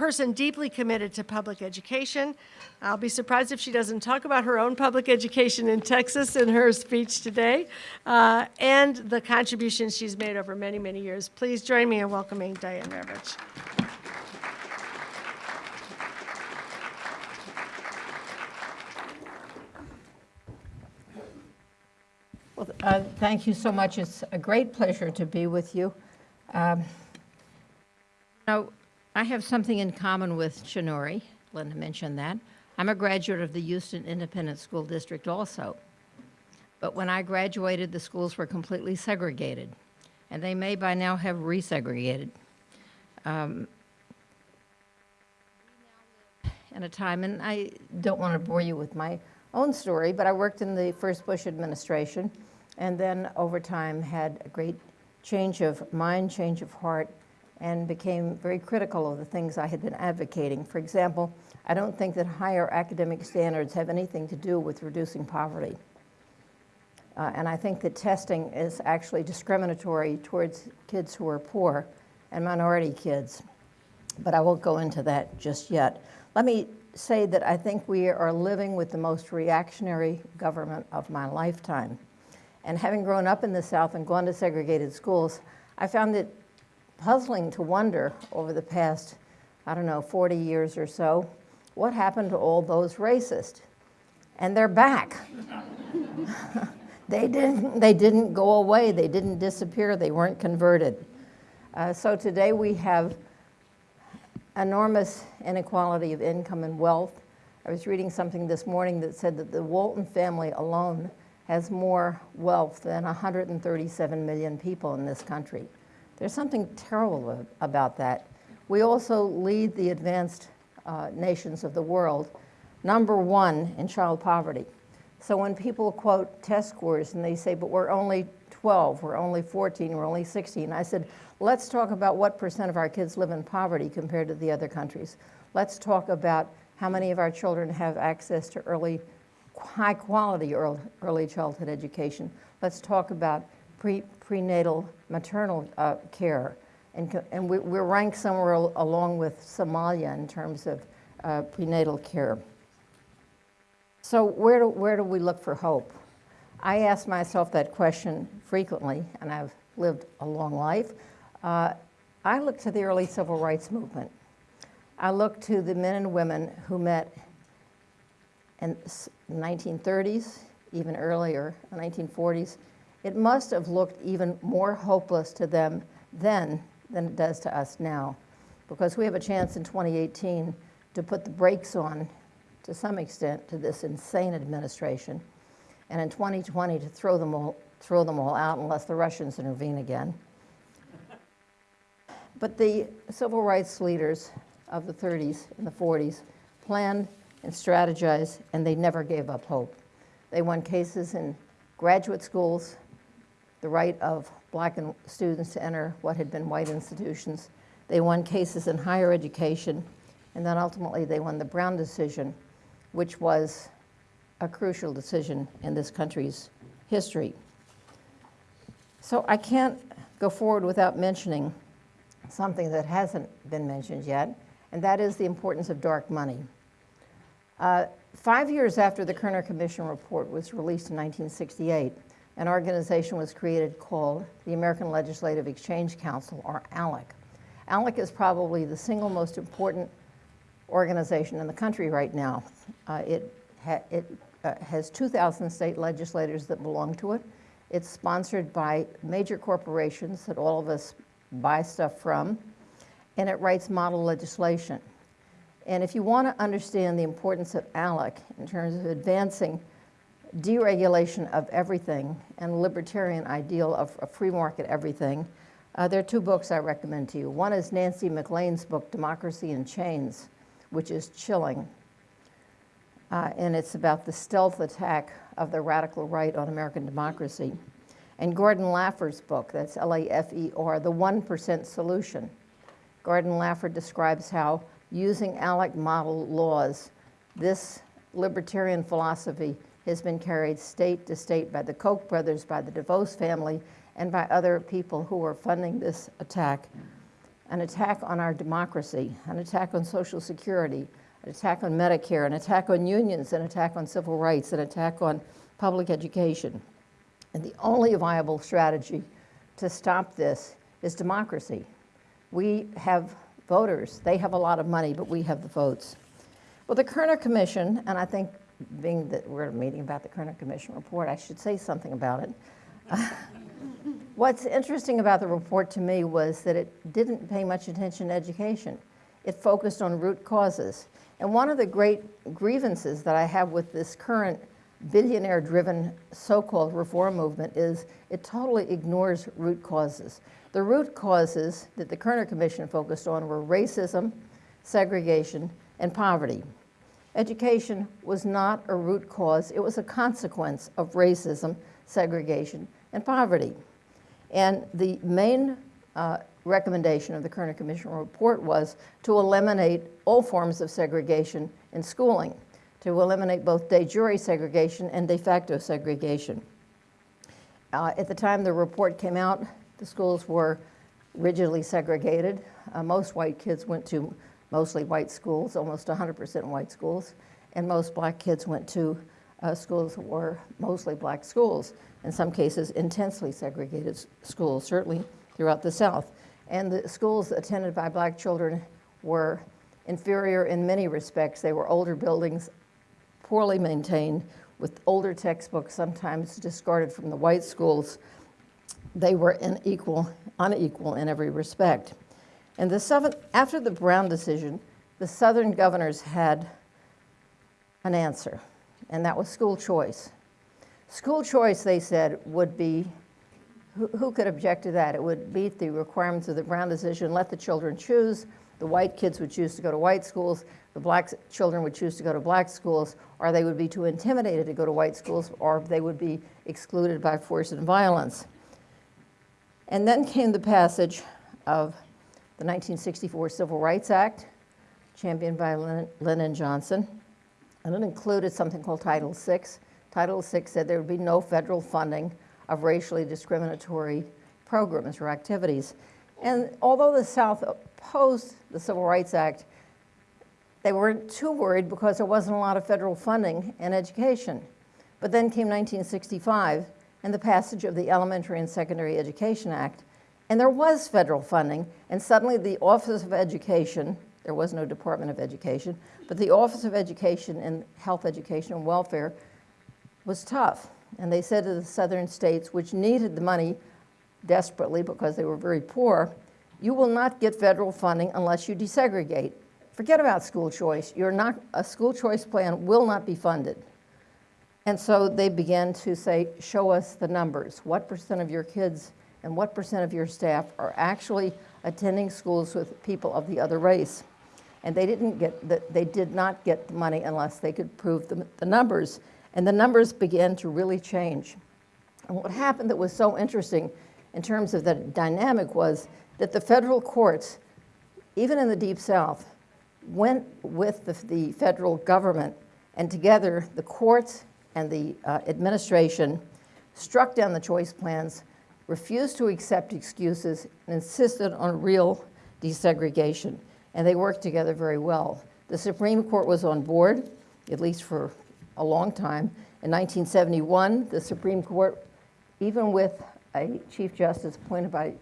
person deeply committed to public education. I'll be surprised if she doesn't talk about her own public education in Texas in her speech today, uh, and the contributions she's made over many, many years. Please join me in welcoming Diane Ravitch. Well, uh, Thank you so much. It's a great pleasure to be with you. Um, Now, I have something in common with Chinori. Linda mentioned that. I'm a graduate of the Houston Independent School District also. But when I graduated, the schools were completely segregated, and they may by now have resegregated. Um, in a time, and I don't want to bore you with my own story, but I worked in the first Bush administration, and then over time had a great change of mind, change of heart, and became very critical of the things I had been advocating. For example, I don't think that higher academic standards have anything to do with reducing poverty. Uh, and I think that testing is actually discriminatory towards kids who are poor and minority kids. But I won't go into that just yet. Let me say that I think we are living with the most reactionary government of my lifetime. And having grown up in the South and gone to segregated schools, I found it puzzling to wonder over the past, I don't know, 40 years or so, what happened to all those racists? And they're back. they, didn't, they didn't go away, they didn't disappear, they weren't converted. Uh, so today we have enormous inequality of income and wealth. I was reading something this morning that said that the Walton family alone has more wealth than 137 million people in this country. There's something terrible about that. We also lead the advanced uh, nations of the world, number one in child poverty. So when people quote test scores and they say, but we're only 12, we're only 14, we're only 16. I said, let's talk about what percent of our kids live in poverty compared to the other countries. Let's talk about how many of our children have access to early, high quality early, early childhood education. Let's talk about pre, prenatal maternal uh, care. And, and we, we're ranked somewhere al- along with Somalia in terms of uh, prenatal care. So where do, where do we look for hope? I ask myself that question frequently, and I've lived a long life. Uh, I look to the early civil rights movement. I look to the men and women who met in s- 1930s, even earlier, 1940s. It must have looked even more hopeless to them then than it does to us now, because we have a chance in 2018 to put the brakes on, to some extent, to this insane administration, and in 2020 to throw them all, throw them all out unless the Russians intervene again. But the civil rights leaders of the 30s and the 40s planned and strategized, and they never gave up hope. They won cases in graduate schools, the right of black and students to enter what had been white institutions. They won cases in higher education, and then ultimately they won the Brown decision, which was a crucial decision in this country's history. So I can't go forward without mentioning something that hasn't been mentioned yet, and that is the importance of dark money. Uh, five years after the Kerner Commission report was released in 1968, an organization was created called the American Legislative Exchange Council, or ALEC. ALEC is probably the single most important organization in the country right now. Uh, it ha- it uh, has 2,000 state legislators that belong to it. It's sponsored by major corporations that all of us buy stuff from, and it writes model legislation. And if you want to understand the importance of ALEC in terms of advancing deregulation of everything and libertarian ideal of a free market everything, uh, there are two books I recommend to you. One is Nancy MacLean's book, Democracy in Chains, which is chilling. Uh, and it's about the stealth attack of the radical right on American democracy. And Gordon Lafer's book, that's L A F E R, The 1% Solution. Gordon Lafer describes how, using ALEC model laws, this libertarian philosophy has been carried state to state by the Koch brothers, by the DeVos family, and by other people who are funding this attack. An attack on our democracy, an attack on Social Security, an attack on Medicare, an attack on unions, an attack on civil rights, an attack on public education. And the only viable strategy to stop this is democracy. We have voters. They have a lot of money, but we have the votes. Well, the Kerner Commission, and I think being that we're at a meeting about the Kerner Commission report, I should say something about it. What's interesting about the report to me was that it didn't pay much attention to education. It focused on root causes. And one of the great grievances that I have with this current billionaire driven so called reform movement is it totally ignores root causes. The root causes that the Kerner Commission focused on were racism, segregation, and poverty. Education was not a root cause, it was a consequence of racism, segregation, and poverty. And the main uh, recommendation of the Kerner Commission report was to eliminate all forms of segregation in schooling, to eliminate both de jure segregation and de facto segregation. Uh, at the time the report came out, the schools were rigidly segregated. Uh, most white kids went to mostly white schools, almost 100% white schools, and most black kids went to uh, schools that were mostly black schools, in some cases intensely segregated schools, certainly throughout the South. And the schools attended by black children were inferior in many respects. They were older buildings, poorly maintained, with older textbooks, sometimes discarded from the white schools. They were unequal, unequal in every respect. And the seventh, after the Brown decision, the Southern governors had an answer, and that was school choice. School choice, they said, would be who, who could object to that? It would meet the requirements of the Brown decision, let the children choose. The white kids would choose to go to white schools, the black children would choose to go to black schools, or they would be too intimidated to go to white schools, or they would be excluded by force and violence. And then came the passage of the 1964 Civil Rights Act, championed by Lyn- Lyndon Johnson. And it included something called Title VI. Title VI said there would be no federal funding of racially discriminatory programs or activities. And although the South opposed the Civil Rights Act, they weren't too worried because there wasn't a lot of federal funding in education. But then came 1965 and the passage of the Elementary and Secondary Education Act, and there was federal funding, and suddenly the Office of Education, there was no Department of Education, but the Office of Education and Health Education and Welfare was tough. And they said to the southern states, which needed the money desperately because they were very poor, you will not get federal funding unless you desegregate. Forget about school choice. You're not, a school choice plan will not be funded. And so they began to say, show us the numbers. What percent of your kids and what percent of your staff are actually attending schools with people of the other race? And they didn't get, the, they did not get the money unless they could prove the, the numbers. And the numbers began to really change. And what happened that was so interesting in terms of the dynamic was that the federal courts, even in the Deep South, went with the, the federal government, and together the courts and the uh, administration struck down the choice plans, refused to accept excuses, and insisted on real desegregation. And they worked together very well. The Supreme Court was on board, at least for a long time. In 1971, the Supreme Court, even with a Chief Justice appointed by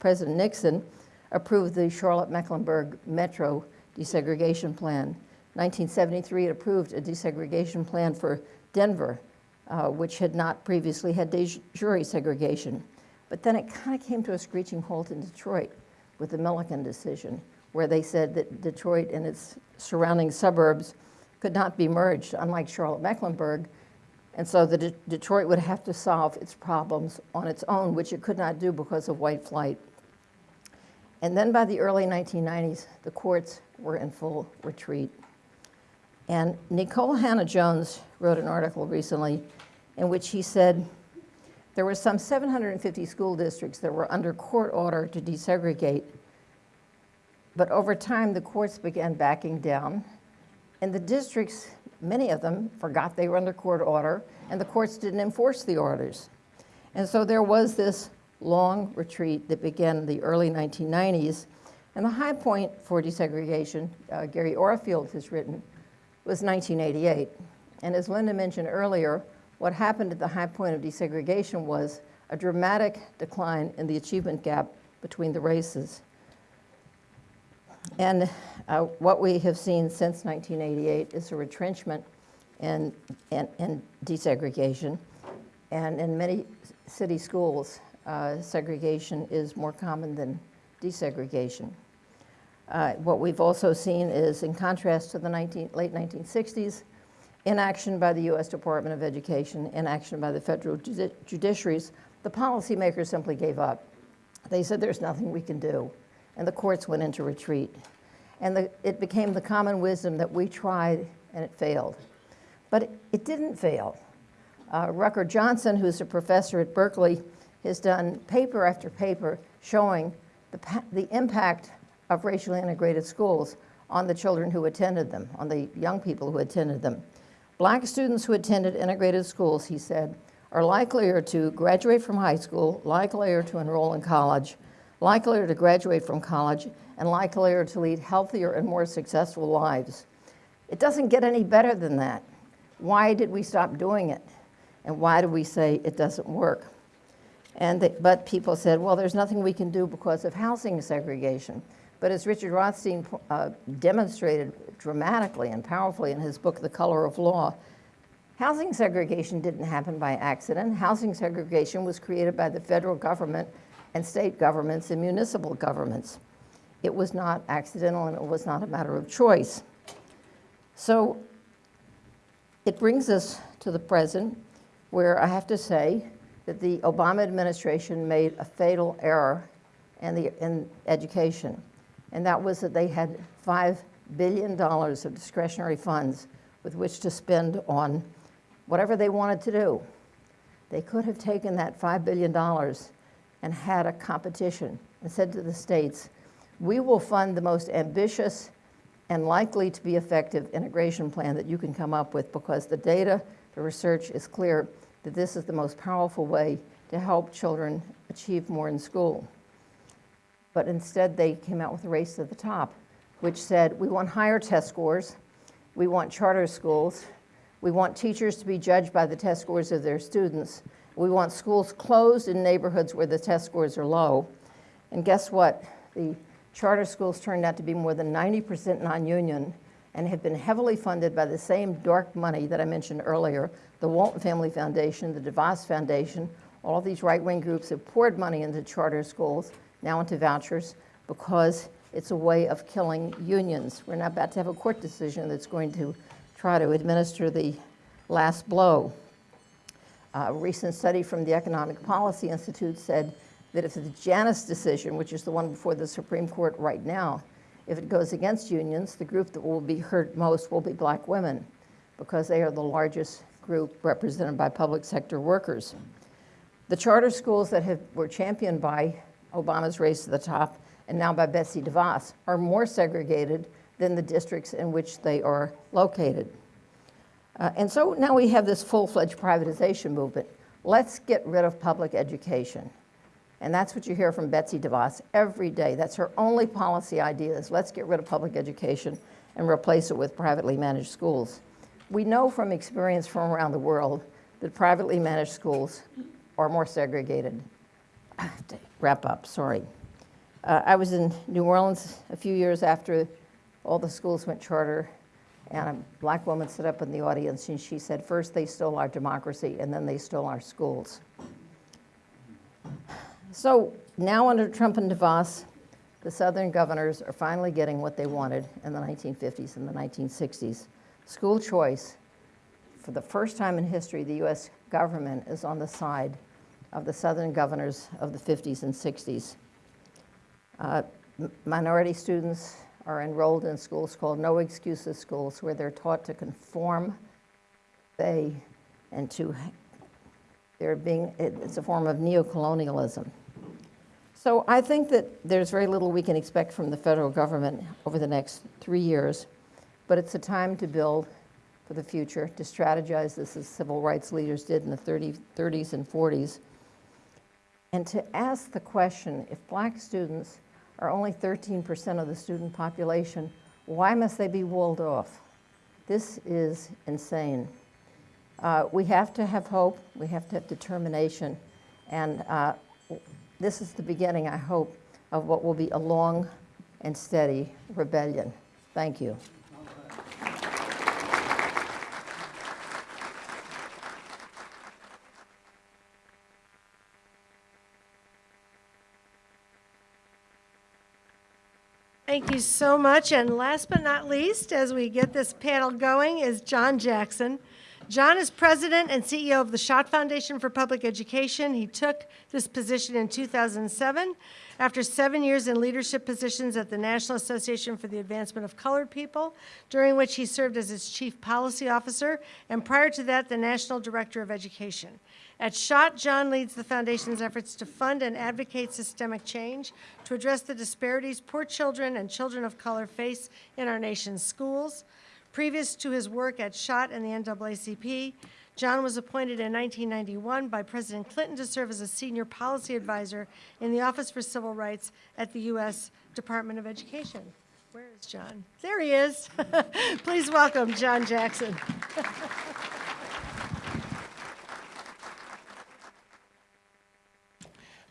President Nixon, approved the Charlotte-Mecklenburg Metro desegregation plan. 1973, it approved a desegregation plan for Denver, uh, which had not previously had de jure segregation. But then it kind of came to a screeching halt in Detroit with the Milliken decision, where they said that Detroit and its surrounding suburbs could not be merged, unlike Charlotte-Mecklenburg. And so the De- Detroit would have to solve its problems on its own, which it could not do because of white flight. And then by the early 1990s, the courts were in full retreat. And Nikole Hannah-Jones wrote an article recently in which he said there were some 750 school districts that were under court order to desegregate. But over time, the courts began backing down, and the districts, many of them, forgot they were under court order, and the courts didn't enforce the orders. And so there was this long retreat that began in the early 1990s. And the high point for desegregation, uh, Gary Orfield has written, was 1988. And as Linda mentioned earlier, what happened at the high point of desegregation was a dramatic decline in the achievement gap between the races. And uh, what we have seen since 1988 is a retrenchment in, in, desegregation. And in many city schools, uh, segregation is more common than desegregation. Uh, what we've also seen is, in contrast to the 19, late 1960s, inaction by the U.S. Department of Education, inaction by the federal judi- judiciaries, the policymakers simply gave up. They said there's nothing we can do, and the courts went into retreat. And the, it became the common wisdom that we tried and it failed. But it, it didn't fail. Uh, Rucker Johnson, who's a professor at Berkeley, has done paper after paper showing the, the impact of racially integrated schools on the children who attended them, on the young people who attended them. Black students who attended integrated schools, he said, are likelier to graduate from high school, likelier to enroll in college, likelier to graduate from college, and likelier to lead healthier and more successful lives. It doesn't get any better than that. Why did we stop doing it? And why do we say it doesn't work? And but people said, well, there's nothing we can do because of housing segregation. But as Richard Rothstein uh, demonstrated dramatically and powerfully in his book, The Color of Law, housing segregation didn't happen by accident. Housing segregation was created by the federal government and state governments and municipal governments. It was not accidental and it was not a matter of choice. So it brings us to the present, where I have to say that the Obama administration made a fatal error in, the, in education, and that was that they had $5 billion of discretionary funds with which to spend on whatever they wanted to do. They could have taken that $5 billion and had a competition and said to the states, we will fund the most ambitious and likely to be effective integration plan that you can come up with because the data, the research is clear that this is the most powerful way to help children achieve more in school. But instead, they came out with a race to the top, which said, we want higher test scores, we want charter schools, we want teachers to be judged by the test scores of their students, we want schools closed in neighborhoods where the test scores are low. And guess what? The charter schools turned out to be more than 90% non-union and have been heavily funded by the same dark money that I mentioned earlier, the Walton Family Foundation, the DeVos Foundation, all these right-wing groups have poured money into charter schools, now into vouchers, because it's a way of killing unions. We're now about to have a court decision that's going to try to administer the last blow. A recent study from the Economic Policy Institute said that if the Janus decision, which is the one before the Supreme Court right now, if it goes against unions, the group that will be hurt most will be black women because they are the largest group represented by public sector workers. The charter schools that have, were championed by Obama's race to the top and now by Betsy DeVos are more segregated than the districts in which they are located. Uh, and so now we have this full-fledged privatization movement. Let's get rid of public education. And that's what you hear from Betsy DeVos every day. That's her only policy idea is let's get rid of public education and replace it with privately managed schools. We know from experience from around the world that privately managed schools are more segregated. Wrap up, sorry. Uh, I was in New Orleans a few years after all the schools went charter, and a black woman stood up in the audience and she said, first they stole our democracy and then they stole our schools. So now under Trump and DeVos, the Southern governors are finally getting what they wanted in the 1950s and the 1960s. School choice. For the first time in history, the US government is on the side of the Southern governors of the 50s and 60s. Uh, minority students are enrolled in schools called no excuses schools where they're taught to conform, they, and to, they're being, it's a form of neocolonialism. So I think that there's very little we can expect from the federal government over the next three years, but it's a time to build for the future, to strategize this as civil rights leaders did in the 30, 30s and 40s, and to ask the question, if black students are only 13% of the student population, why must they be walled off? This is insane. Uh, we have to have hope, we have to have determination, and uh, this is the beginning, I hope, of what will be a long and steady rebellion. Thank you. Thank you so much. And last but not least, as we get this panel going, is John Jackson. John is president and CEO of the Schott Foundation for Public Education. He took this position in 2007 after seven years in leadership positions at the National Association for the Advancement of Colored People, during which he served as its chief policy officer, and prior to that, the National Director of Education. At Schott, John leads the foundation's efforts to fund and advocate systemic change to address the disparities poor children and children of color face in our nation's schools. Previous to his work at Schott and the NAACP, John was appointed in 1991 by President Clinton to serve as a senior policy advisor in the Office for Civil Rights at the U.S. Department of Education. Where is John? There he is. Please welcome John Jackson.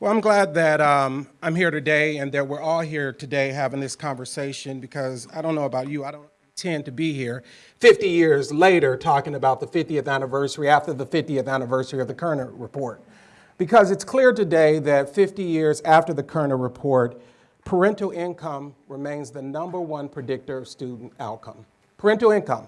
Well, I'm glad that um, I'm here today and that we're all here today having this conversation because I don't know about you, I don't intend to be here 50 years later talking about the 50th anniversary after the 50th anniversary of the Kerner Report. Because it's clear today that 50 years after the Kerner Report, parental income remains the number one predictor of student outcome. Parental income,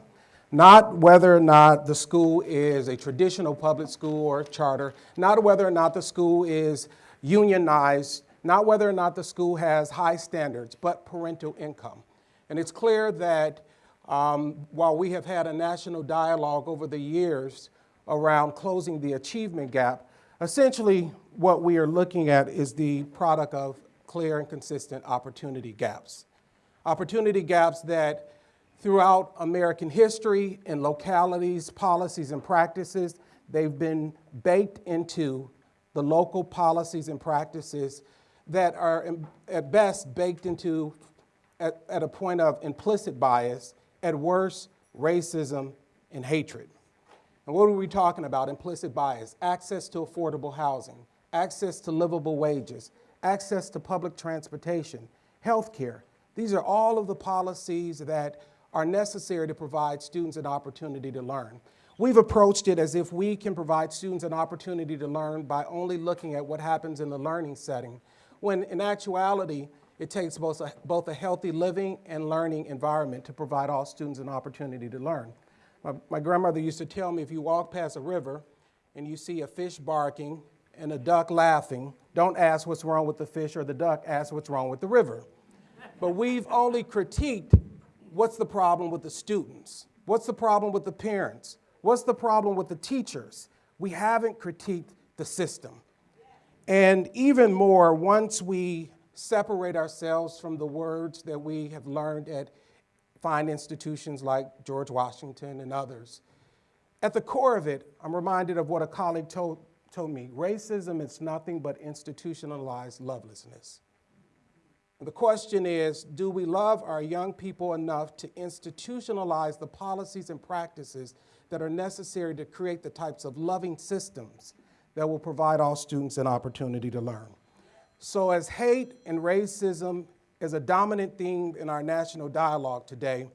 not whether or not the school is a traditional public school or charter, not whether or not the school is unionized, not whether or not the school has high standards, but parental income. And it's clear that um, while we have had a national dialogue over the years around closing the achievement gap, Essentially, what we are looking at is the product of clear and consistent opportunity gaps. Opportunity gaps that throughout American history in localities, policies, and practices, they've been baked into the local policies and practices that are at best baked into at, at a point of implicit bias, at worst, racism and hatred. And what are we talking about? Implicit bias, access to affordable housing, access to livable wages, access to public transportation, health care. These are all of the policies that are necessary to provide students an opportunity to learn. We've approached it as if we can provide students an opportunity to learn by only looking at what happens in the learning setting, when in actuality, it takes both a, both a healthy living and learning environment to provide all students an opportunity to learn. My, my grandmother used to tell me if you walk past a river and you see a fish barking and a duck laughing, don't ask what's wrong with the fish or the duck, ask what's wrong with the river. But we've only critiqued what's the problem with the students? What's the problem with the parents? What's the problem with the teachers? We haven't critiqued the system. And even more, once we separate ourselves from the words that we have learned at fine institutions like George Washington and others, at the core of it, I'm reminded of what a colleague told, told me racism is nothing but institutionalized lovelessness. The question is do we love our young people enough to institutionalize the policies and practices that are necessary to create the types of loving systems that will provide all students an opportunity to learn? So, as hate and racism is a dominant theme in our national dialogue today,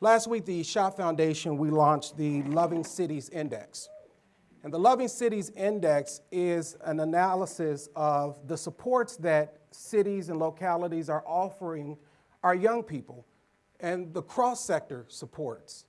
last week the Schott Foundation we launched the Loving Cities Index. And the Loving Cities Index is an analysis of the supports that cities and localities are offering our young people and the cross sector supports.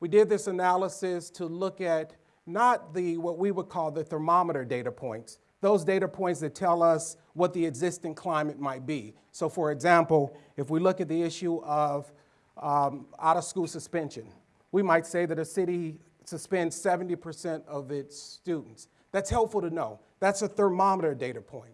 We did this analysis to look at not the what we would call the thermometer data points, those data points that tell us what the existing climate might be. So, for example, if we look at the issue of um, out of school suspension, we might say that a city suspends 70% of its students. That's helpful to know. That's a thermometer data point.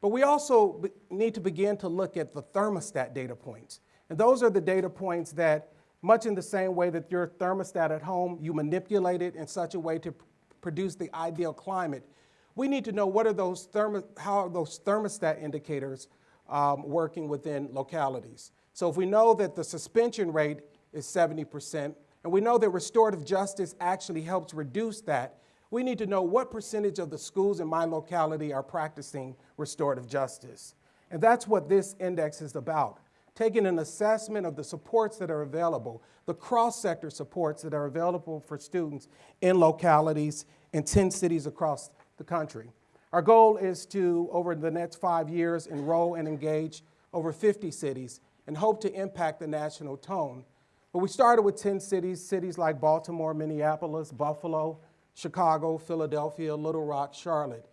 But we also need to begin to look at the thermostat data points. And those are the data points that, much in the same way that your thermostat at home, you manipulate it in such a way to produce the ideal climate. We need to know what are those thermo- how are those thermostat indicators um, working within localities. So if we know that the suspension rate is 70%, and we know that restorative justice actually helps reduce that, we need to know what percentage of the schools in my locality are practicing restorative justice. And that's what this index is about taking an assessment of the supports that are available, the cross sector supports that are available for students in localities in 10 cities across the country. Our goal is to, over the next five years, enroll and engage over 50 cities and hope to impact the national tone. But we started with 10 cities, cities like Baltimore, Minneapolis, Buffalo, Chicago, Philadelphia, Little Rock, Charlotte,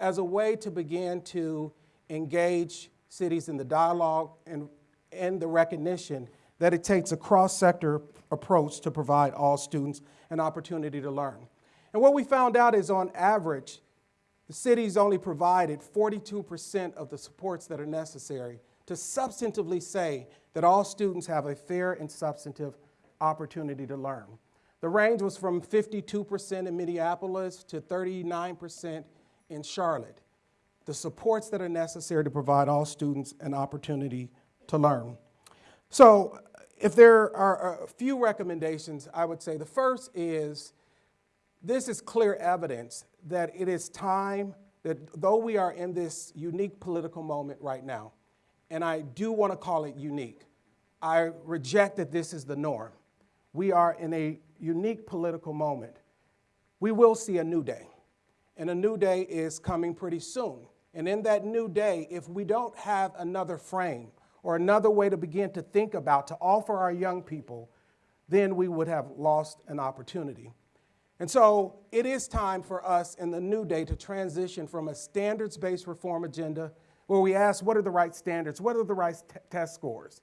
as a way to begin to engage cities in the dialogue and, and the recognition that it takes a cross sector approach to provide all students an opportunity to learn. And what we found out is on average, the cities only provided 42% of the supports that are necessary to substantively say that all students have a fair and substantive opportunity to learn. The range was from 52% in Minneapolis to 39% in Charlotte. The supports that are necessary to provide all students an opportunity to learn. So, if there are a few recommendations, I would say the first is this is clear evidence that it is time that though we are in this unique political moment right now, and I do want to call it unique, I reject that this is the norm. We are in a unique political moment. We will see a new day, and a new day is coming pretty soon. And in that new day, if we don't have another frame or another way to begin to think about, to offer our young people, then we would have lost an opportunity. And so it is time for us in the new day to transition from a standards based reform agenda where we ask what are the right standards, what are the right test scores,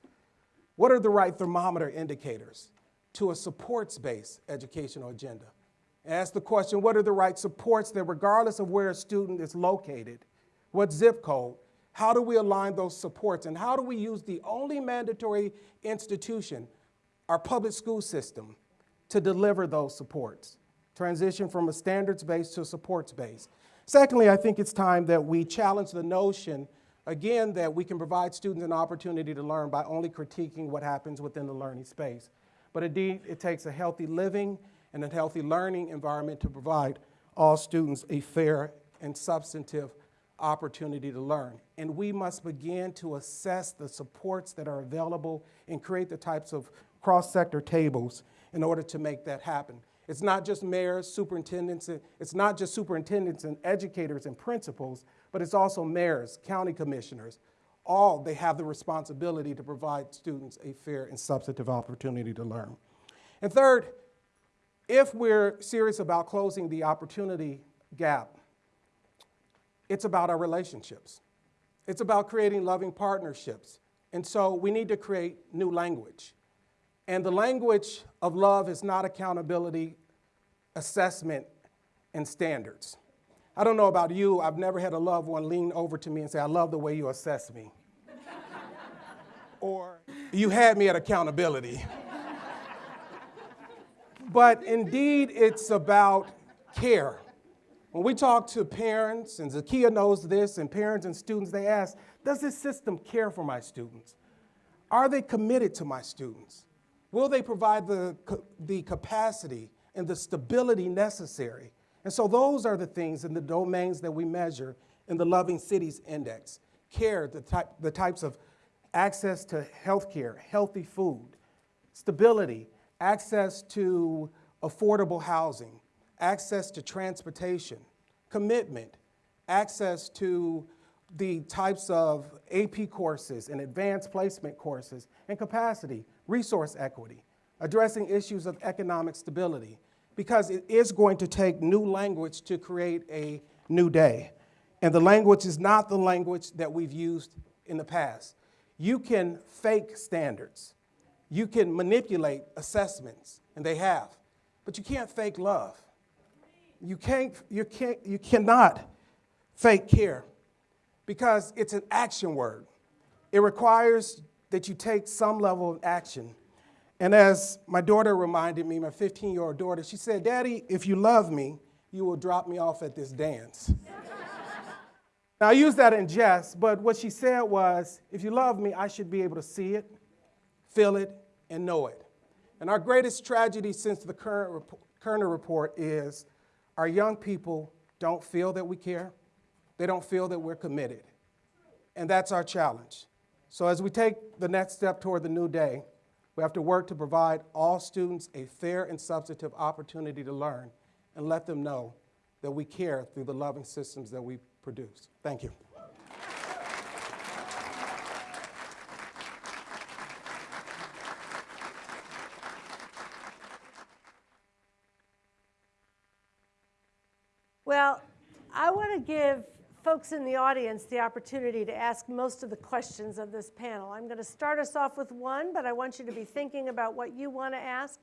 what are the right thermometer indicators, to a supports based educational agenda. Ask the question, what are the right supports that regardless of where a student is located, what zip code, how do we align those supports and how do we use the only mandatory institution, our public school system, to deliver those supports? Transition from a standards base to a supports base. Secondly, I think it's time that we challenge the notion, again, that we can provide students an opportunity to learn by only critiquing what happens within the learning space. But indeed, it takes a healthy living and a healthy learning environment to provide all students a fair and substantive opportunity to learn. And we must begin to assess the supports that are available and create the types of cross-sector tables in order to make that happen. It's not just mayors, superintendents, it's not just superintendents and educators and principals, but it's also mayors, county commissioners. All, they have the responsibility to provide students a fair and substantive opportunity to learn. And third, if we're serious about closing the opportunity gap, it's about our relationships. It's about creating loving partnerships. And so we need to create new language. And the language of love is not accountability, assessment, and standards. I don't know about you, I've never had a loved one lean over to me and say, I love the way you assess me. or, you had me at accountability. but indeed, it's about care. When we talk to parents, and Zakia knows this, and parents and students, they ask, does this system care for my students? Are they committed to my students? Will they provide the, the capacity and the stability necessary? And so those are the things and the domains that we measure in the Loving Cities Index. Care, the, type, the types of access to health care, healthy food, stability, access to affordable housing, access to transportation, commitment, access to the types of AP courses and advanced placement courses, and capacity, resource equity, addressing issues of economic stability, because it is going to take new language to create a new day. And the language is not the language that we've used in the past. You can fake standards. You can manipulate assessments, and they have, but you can't fake love. You, can't, you, can't, you cannot fake care because it's an action word. It requires that you take some level of action. And as my daughter reminded me, my 15 year old daughter, she said, Daddy, if you love me, you will drop me off at this dance. now, I use that in jest, but what she said was, if you love me, I should be able to see it, feel it, and know it. And our greatest tragedy since the current Kerner report is our young people don't feel that we care, they don't feel that we're committed. And that's our challenge. So, as we take the next step toward the new day, we have to work to provide all students a fair and substantive opportunity to learn and let them know that we care through the loving systems that we produce. Thank you. Well, I want to give folks in the audience the opportunity to ask most of the questions of this panel. I'm going to start us off with one, but I want you to be thinking about what you want to ask,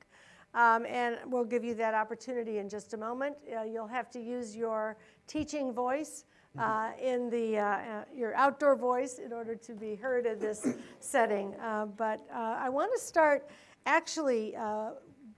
um, and we'll give you that opportunity in just a moment. Uh, you'll have to use your teaching voice. Uh, in the uh, uh, your outdoor voice in order to be heard in this setting, Uh, but uh, I want to start actually uh,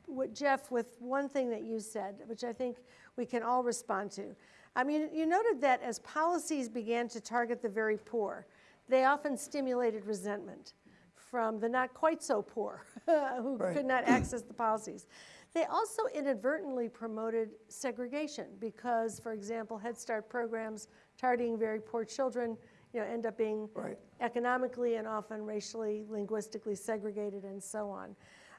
with Jeff with one thing that you said, which I think we can all respond to. I mean, you noted that as policies began to target the very poor, they often stimulated resentment from the not quite so poor who Right. could not access the policies. They also inadvertently promoted segregation because, for example, Head Start programs targeting very poor children, you know, end up being Right. economically and often racially, linguistically segregated, and so on.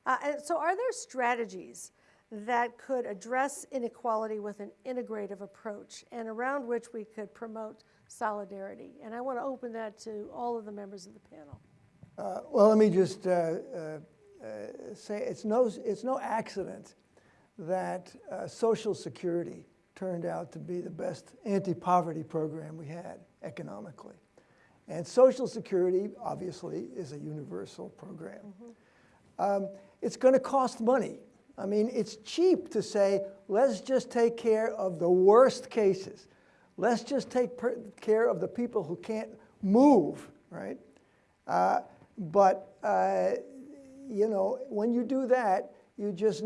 Uh, and so, are there strategies that could address inequality with an integrative approach and around which we could promote solidarity? And I want to open that to all of the members of the panel. Uh, Well, let me just uh, uh, say, it's no, it's no accident that uh, Social Security turned out to be the best anti-poverty program we had economically. And Social Security, obviously, is a universal program. Um, It's going to cost money. I mean, it's cheap to say, let's just take care of the worst cases. Let's just take care of the people who can't move, right? Uh, but, uh, you know, when you do that, you just,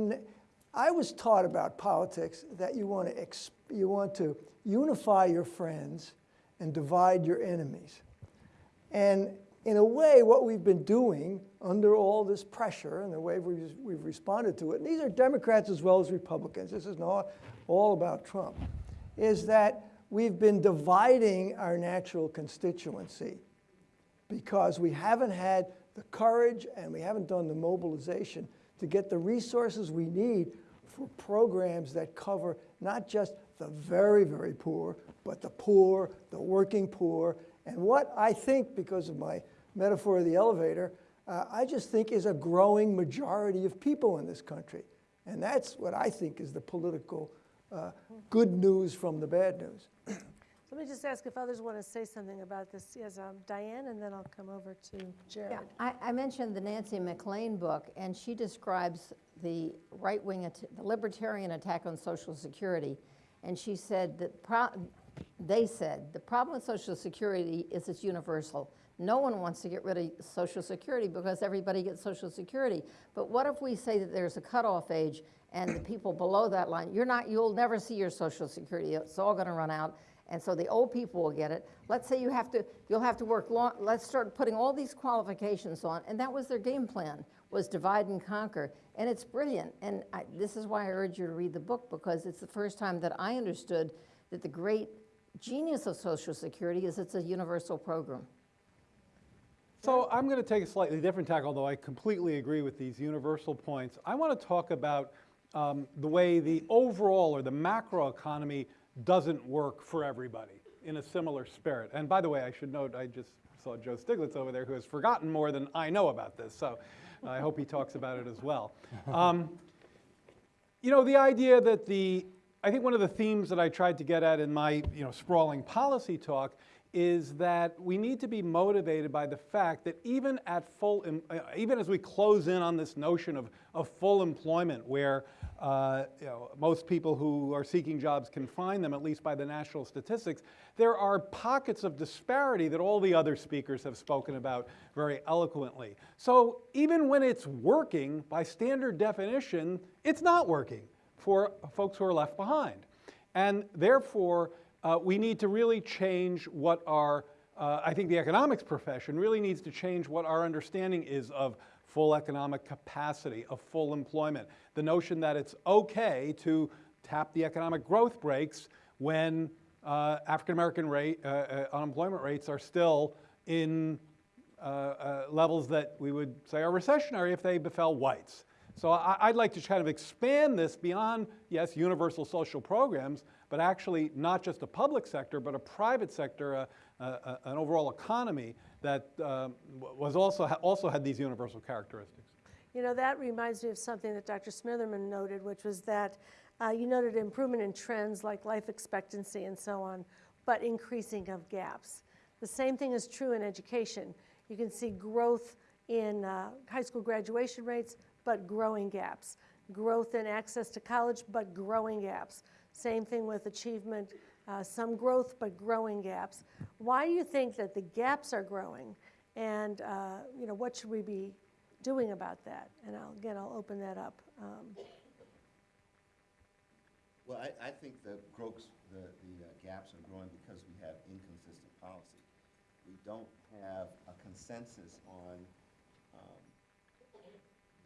I was taught about politics that you want to you want to unify your friends and divide your enemies. And in a way, what we've been doing under all this pressure and the way we've, we've responded to it, and these are Democrats as well as Republicans, this is not all about Trump, is that we've been dividing our natural constituency because we haven't had the courage and we haven't done the mobilization to get the resources we need for programs that cover not just the very, very poor, but the poor, the working poor, and what I think, because of my metaphor of the elevator, uh, I just think is a growing majority of people in this country. And that's what I think is the political uh, good news from the bad news. Let me just ask if others want to say something about this. Yes, um, Diane, and then I'll come over to Jared. Yeah, I, I mentioned the Nancy MacLean book, and she describes the right-wing, the libertarian attack on Social Security. And she said that, pro- they said, the problem with Social Security is it's universal. No one wants to get rid of Social Security because everybody gets Social Security. But what if we say that there's a cutoff age and the people below that line, you're not, you'll never see your Social Security, it's all gonna run out. And so the old people will get it. Let's say you have to, you'll have to work long, let's start putting all these qualifications on, and that was their game plan, was divide and conquer. And it's brilliant, and I, this is why I urge you to read the book, because it's the first time that I understood that the great genius of Social Security is it's a universal program. So I'm going to take a slightly different tack, although I completely agree with these universal points. I want to talk about um, the way the overall or the macro economy doesn't work for everybody in a similar spirit. And by the way, I should note, I just saw Joe Stiglitz over there who has forgotten more than I know about this, so I hope he talks about it as well. Um, you know, the idea that the, I think one of the themes that I tried to get at in my, you know, sprawling policy talk is that we need to be motivated by the fact that even at full, uh, even as we close in on this notion of, of full employment, where uh, you know, most people who are seeking jobs can find them, at least by the national statistics, there are pockets of disparity that all the other speakers have spoken about very eloquently. So even when it's working, by standard definition, it's not working for folks who are left behind. And therefore, uh, we need to really change what our, uh, I think the economics profession really needs to change what our understanding is of full economic capacity, of full employment. The notion that it's okay to tap the economic growth brakes when uh, African American rate, uh, uh, unemployment rates are still in uh, levels that we would say are recessionary if they befell whites. So I, I'd like to kind of expand this beyond, yes, universal social programs, but actually not just a public sector, but a private sector, uh, uh, uh, an overall economy that um, was also, also had these universal characteristics. You know, that reminds me of something that Dr. Smitherman noted, which was that uh, you noted improvement in trends like life expectancy and so on, but increasing of gaps. The same thing is true in education. You can see growth in uh, high school graduation rates, but growing gaps. Growth in access to college, but growing gaps. Same thing with achievement, uh, some growth, but growing gaps. Why do you think that the gaps are growing? And, uh, you know, what should we be doing about that? And I'll, again, I'll open that up. Um, Well, I, I think the growth, the, the uh, gaps are growing because we have inconsistent policy. We don't have a consensus on, um,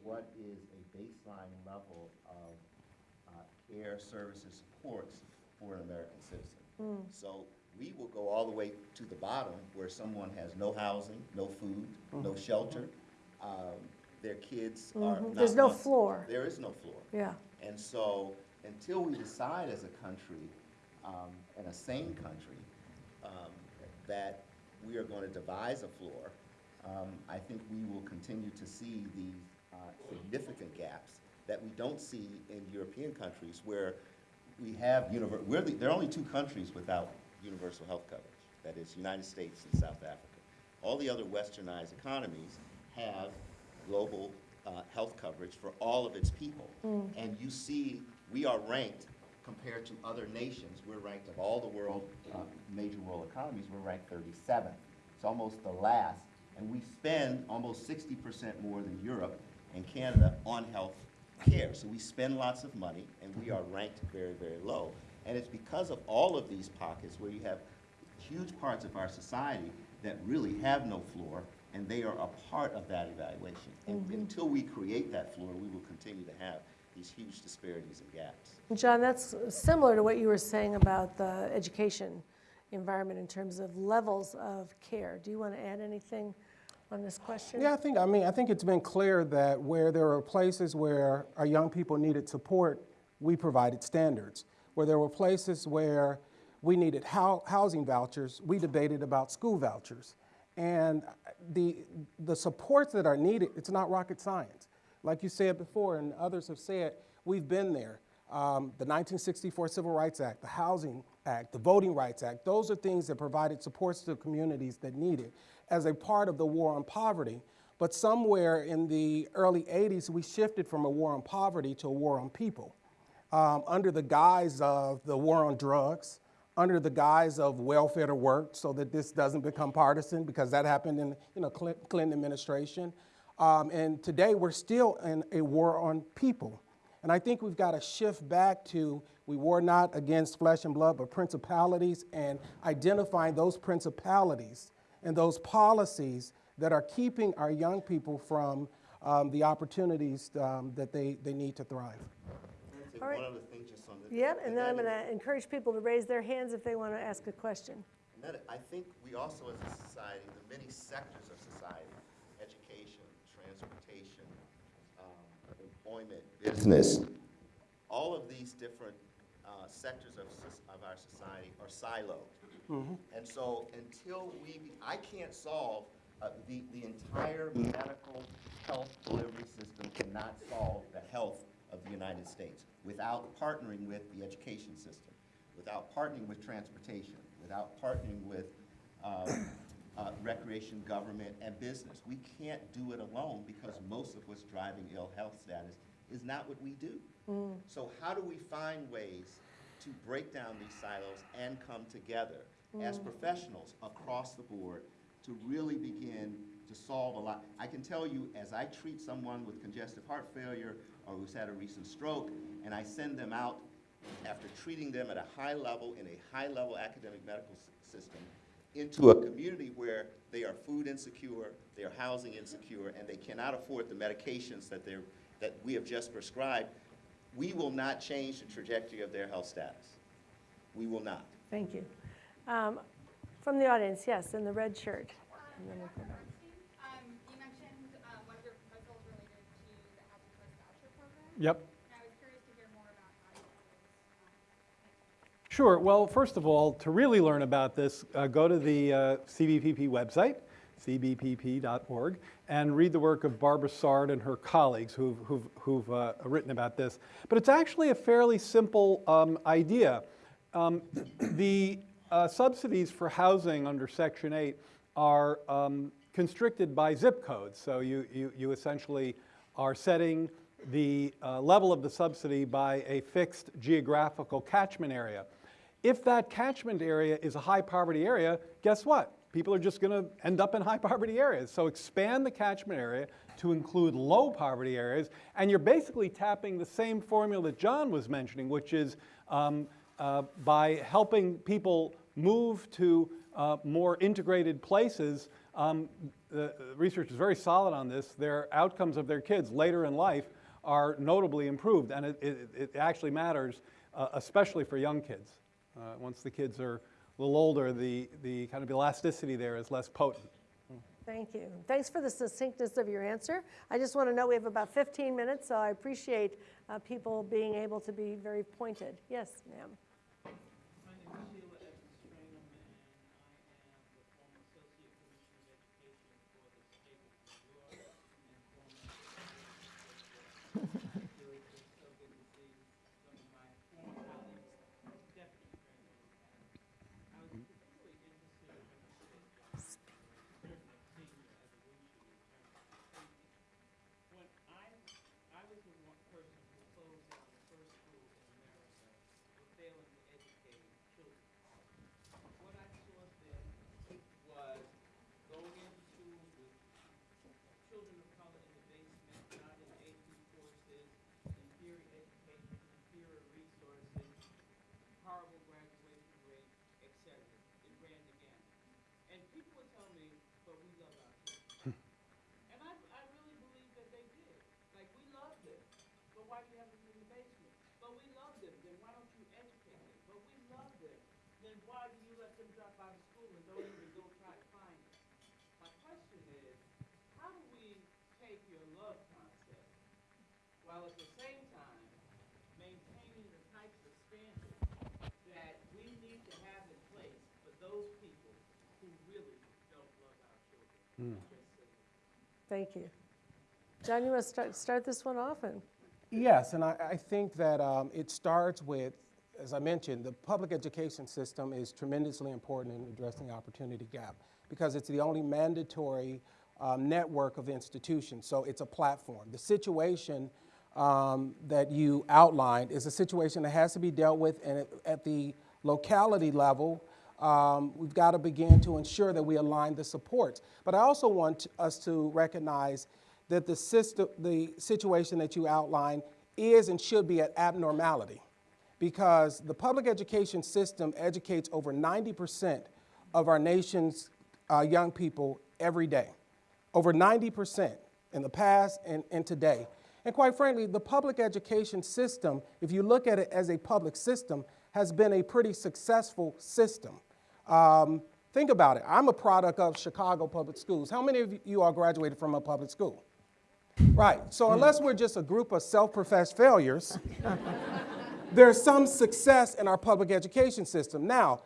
what is a baseline level of, care, services, supports for an American citizen. So we will go all the way to the bottom where someone has no housing, no food, no shelter. Um, their kids are not. There's no floor. There is no floor. Yeah. And so, until we decide as a country, um, and a sane country, um, that we are going to devise a floor, um, I think we will continue to see these uh, significant gaps that we don't see in European countries where we have univer, we're the, there are only two countries without universal health coverage. That is United States and South Africa. All the other westernized economies have global uh, health coverage for all of its people. And you see, we are ranked compared to other nations. We're ranked of all the world, uh, major world economies, we're ranked 37th. It's almost the last. And we spend almost 60% more than Europe and Canada on health care. So we spend lots of money, and we are ranked very, very low. And it's because of all of these pockets where you have huge parts of our society that really have no floor, and they are a part of that evaluation. And mm-hmm. until we create that floor, we will continue to have these huge disparities and gaps. John, that's similar to what you were saying about the education environment in terms of levels of care. Do you want to add anything on this question? Yeah, I think, I mean, I think it's been clear that where there were places where our young people needed support, we provided standards. Where there were places where we needed housing vouchers, we debated about school vouchers. And the, the supports that are needed, it's not rocket science. Like you said before, and others have said, we've been there. Um, the 1964 Civil Rights Act, the Housing Act, the Voting Rights Act, those are things that provided supports to communities that need it as a part of the war on poverty. But somewhere in the early 80s, we shifted from a war on poverty to a war on people um, under the guise of the war on drugs, under the guise of welfare to work, so that this doesn't become partisan, because that happened in you know Clinton administration. Um, and today we're still in a war on people. And I think we've got to shift back to we war not against flesh and blood, but principalities, and identifying those principalities and those policies that are keeping our young people from um, the opportunities um, that they, they need to thrive. I'm gonna say All right. one other thing just on the. Yeah, and then I'm going to encourage people to raise their hands if they want to ask a question. And that, I think we also as a society, the many sectors of society, education, transportation, um, employment, business, all of these different uh, sectors of, of our society are siloed. And so until we, I can't solve, uh, the, the entire medical health delivery system cannot solve the health of the United States without partnering with the education system, without partnering with transportation, without partnering with um, uh, recreation, government, and business. We can't do it alone because most of what's driving ill health status is not what we do. So how do we find ways to break down these silos and come together as mm. professionals across the board to really begin to solve a lot? I can tell you, as I treat someone with congestive heart failure or who's had a recent stroke, and I send them out after treating them at a high level in a high-level academic medical system into a community where they are food insecure, they are housing insecure, and they cannot afford the medications that they're, that we have just prescribed, we will not change the trajectory of their health status. We will not. Thank you. Um, From the audience, yes, in the red shirt. And then we'll go back. Um, you mentioned, uh, one of your proposals related to the Housing Choice Voucher Program. Yep. And I was curious to hear more about how you propose, um, Sure. Well, first of all, to really learn about this, uh, go to the uh, CBPP website, cbpp.org, and read the work of Barbara Sard and her colleagues who've, who've, who've uh, written about this. But it's actually a fairly simple um, idea. Um, the uh, subsidies for housing under Section 8 are um, constricted by zip codes. So you, you, you essentially are setting the uh, level of the subsidy by a fixed geographical catchment area. If that catchment area is a high poverty area, guess what? People are just going to end up in high poverty areas. So expand the catchment area to include low poverty areas, and you're basically tapping the same formula that John was mentioning, which is um, uh, by helping people move to uh, more integrated places. Um, the research is very solid on this. Their outcomes of their kids later in life are notably improved, and it, it, it actually matters, uh, especially for young kids. Uh, once the kids are a little older, the, the kind of elasticity there is less potent. Thank you. Thanks for the succinctness of your answer. I just want to know, we have about 15 minutes, so I appreciate uh, people being able to be very pointed. Yes, ma'am. My name is Sheila Evans-Tranumn, and I am the former Associate Commissioner of Education for the state of New York and former Really, it's so good to see some of my former colleagues, Deputy Treasurer. I was particularly interested in what you said, John, about senior evolution in terms of safety. When I at the same time, maintaining the types of standards that we need to have in place for those people who really don't love our children. Just so Thank you. John, you want to start, start this one off? And Yes, and I, I think that um, it starts with, as I mentioned, the public education system is tremendously important in addressing the opportunity gap because it's the only mandatory um, network of institutions. So it's a platform. The situation um, that you outlined is a situation that has to be dealt with, and at, at the locality level, um, we've got to begin to ensure that we align the supports. But I also want us to recognize that the system, the situation that you outlined is and should be an abnormality because the public education system educates over 90% of our nation's uh, young people every day. Over 90% in the past and, and today. And quite frankly, the public education system, if you look at it as a public system, has been a pretty successful system. Um, think about it. I'm a product of Chicago Public Schools. How many of you all graduated from a public school? Right. So unless we're just a group of self-professed failures, there's some success in our public education system. Now,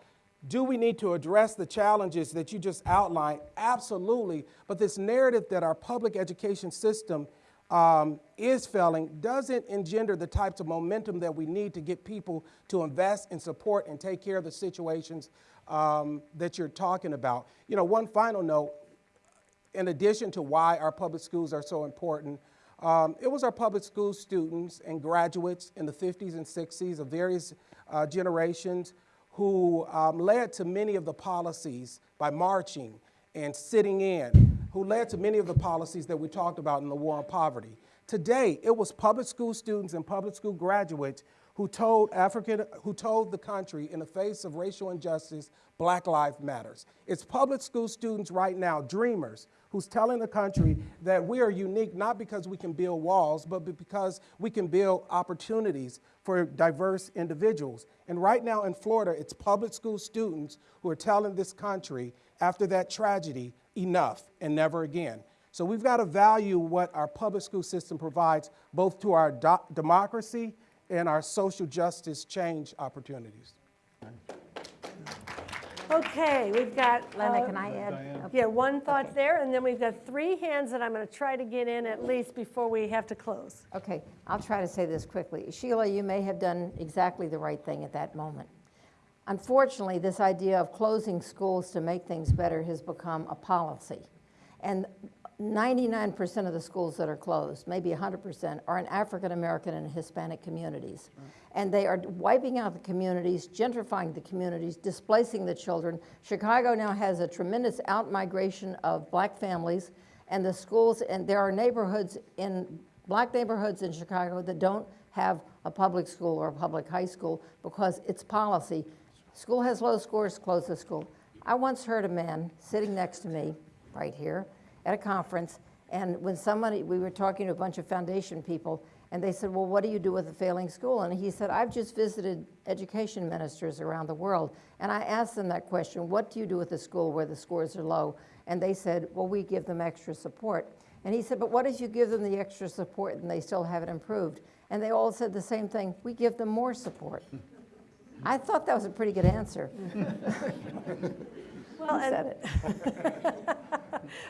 do we need to address the challenges that you just outlined? Absolutely. But this narrative that our public education system um, is failing doesn't engender the types of momentum that we need to get people to invest and support and take care of the situations um, that you're talking about. You know, one final note in addition to why our public schools are so important, um, it was our public school students and graduates in the 50s and 60s of various uh, generations who um, led to many of the policies by marching and sitting in, who led to many of the policies that we talked about in the war on poverty. Today, it was public school students and public school graduates who told African, who told the country in the face of racial injustice, Black Lives Matters. It's public school students right now, dreamers, who's telling the country that we are unique not because we can build walls, but because we can build opportunities for diverse individuals. And right now in Florida, it's public school students who are telling this country after that tragedy, enough and never again. So we've got to value what our public school system provides both to our democracy and our social justice change opportunities. Okay, we've got. Lena, uh, can I add? Yeah, one thought there, and then we've got three hands that I'm going to try to get in at least before we have to close. Okay, I'll try to say this quickly. Sheila, you may have done exactly the right thing at that moment. Unfortunately, this idea of closing schools to make things better has become a policy. And 99% of the schools that are closed, maybe 100%, are in African American and Hispanic communities. And they are wiping out the communities, gentrifying the communities, displacing the children. Chicago now has a tremendous outmigration of black families, and the schools, and there are neighborhoods in, black neighborhoods in Chicago that don't have a public school or a public high school because it's policy. School has low scores, close the school. I once heard a man sitting next to me, right here, at a conference, and when somebody, we were talking to a bunch of foundation people, and they said, well, what do you do with a failing school? And he said, I've just visited education ministers around the world, and I asked them that question, what do you do with a school where the scores are low? And they said, well, we give them extra support. And he said, but what if you give them the extra support and they still haven't improved? And they all said the same thing, we give them more support. I thought that was a pretty good answer. Well, said it.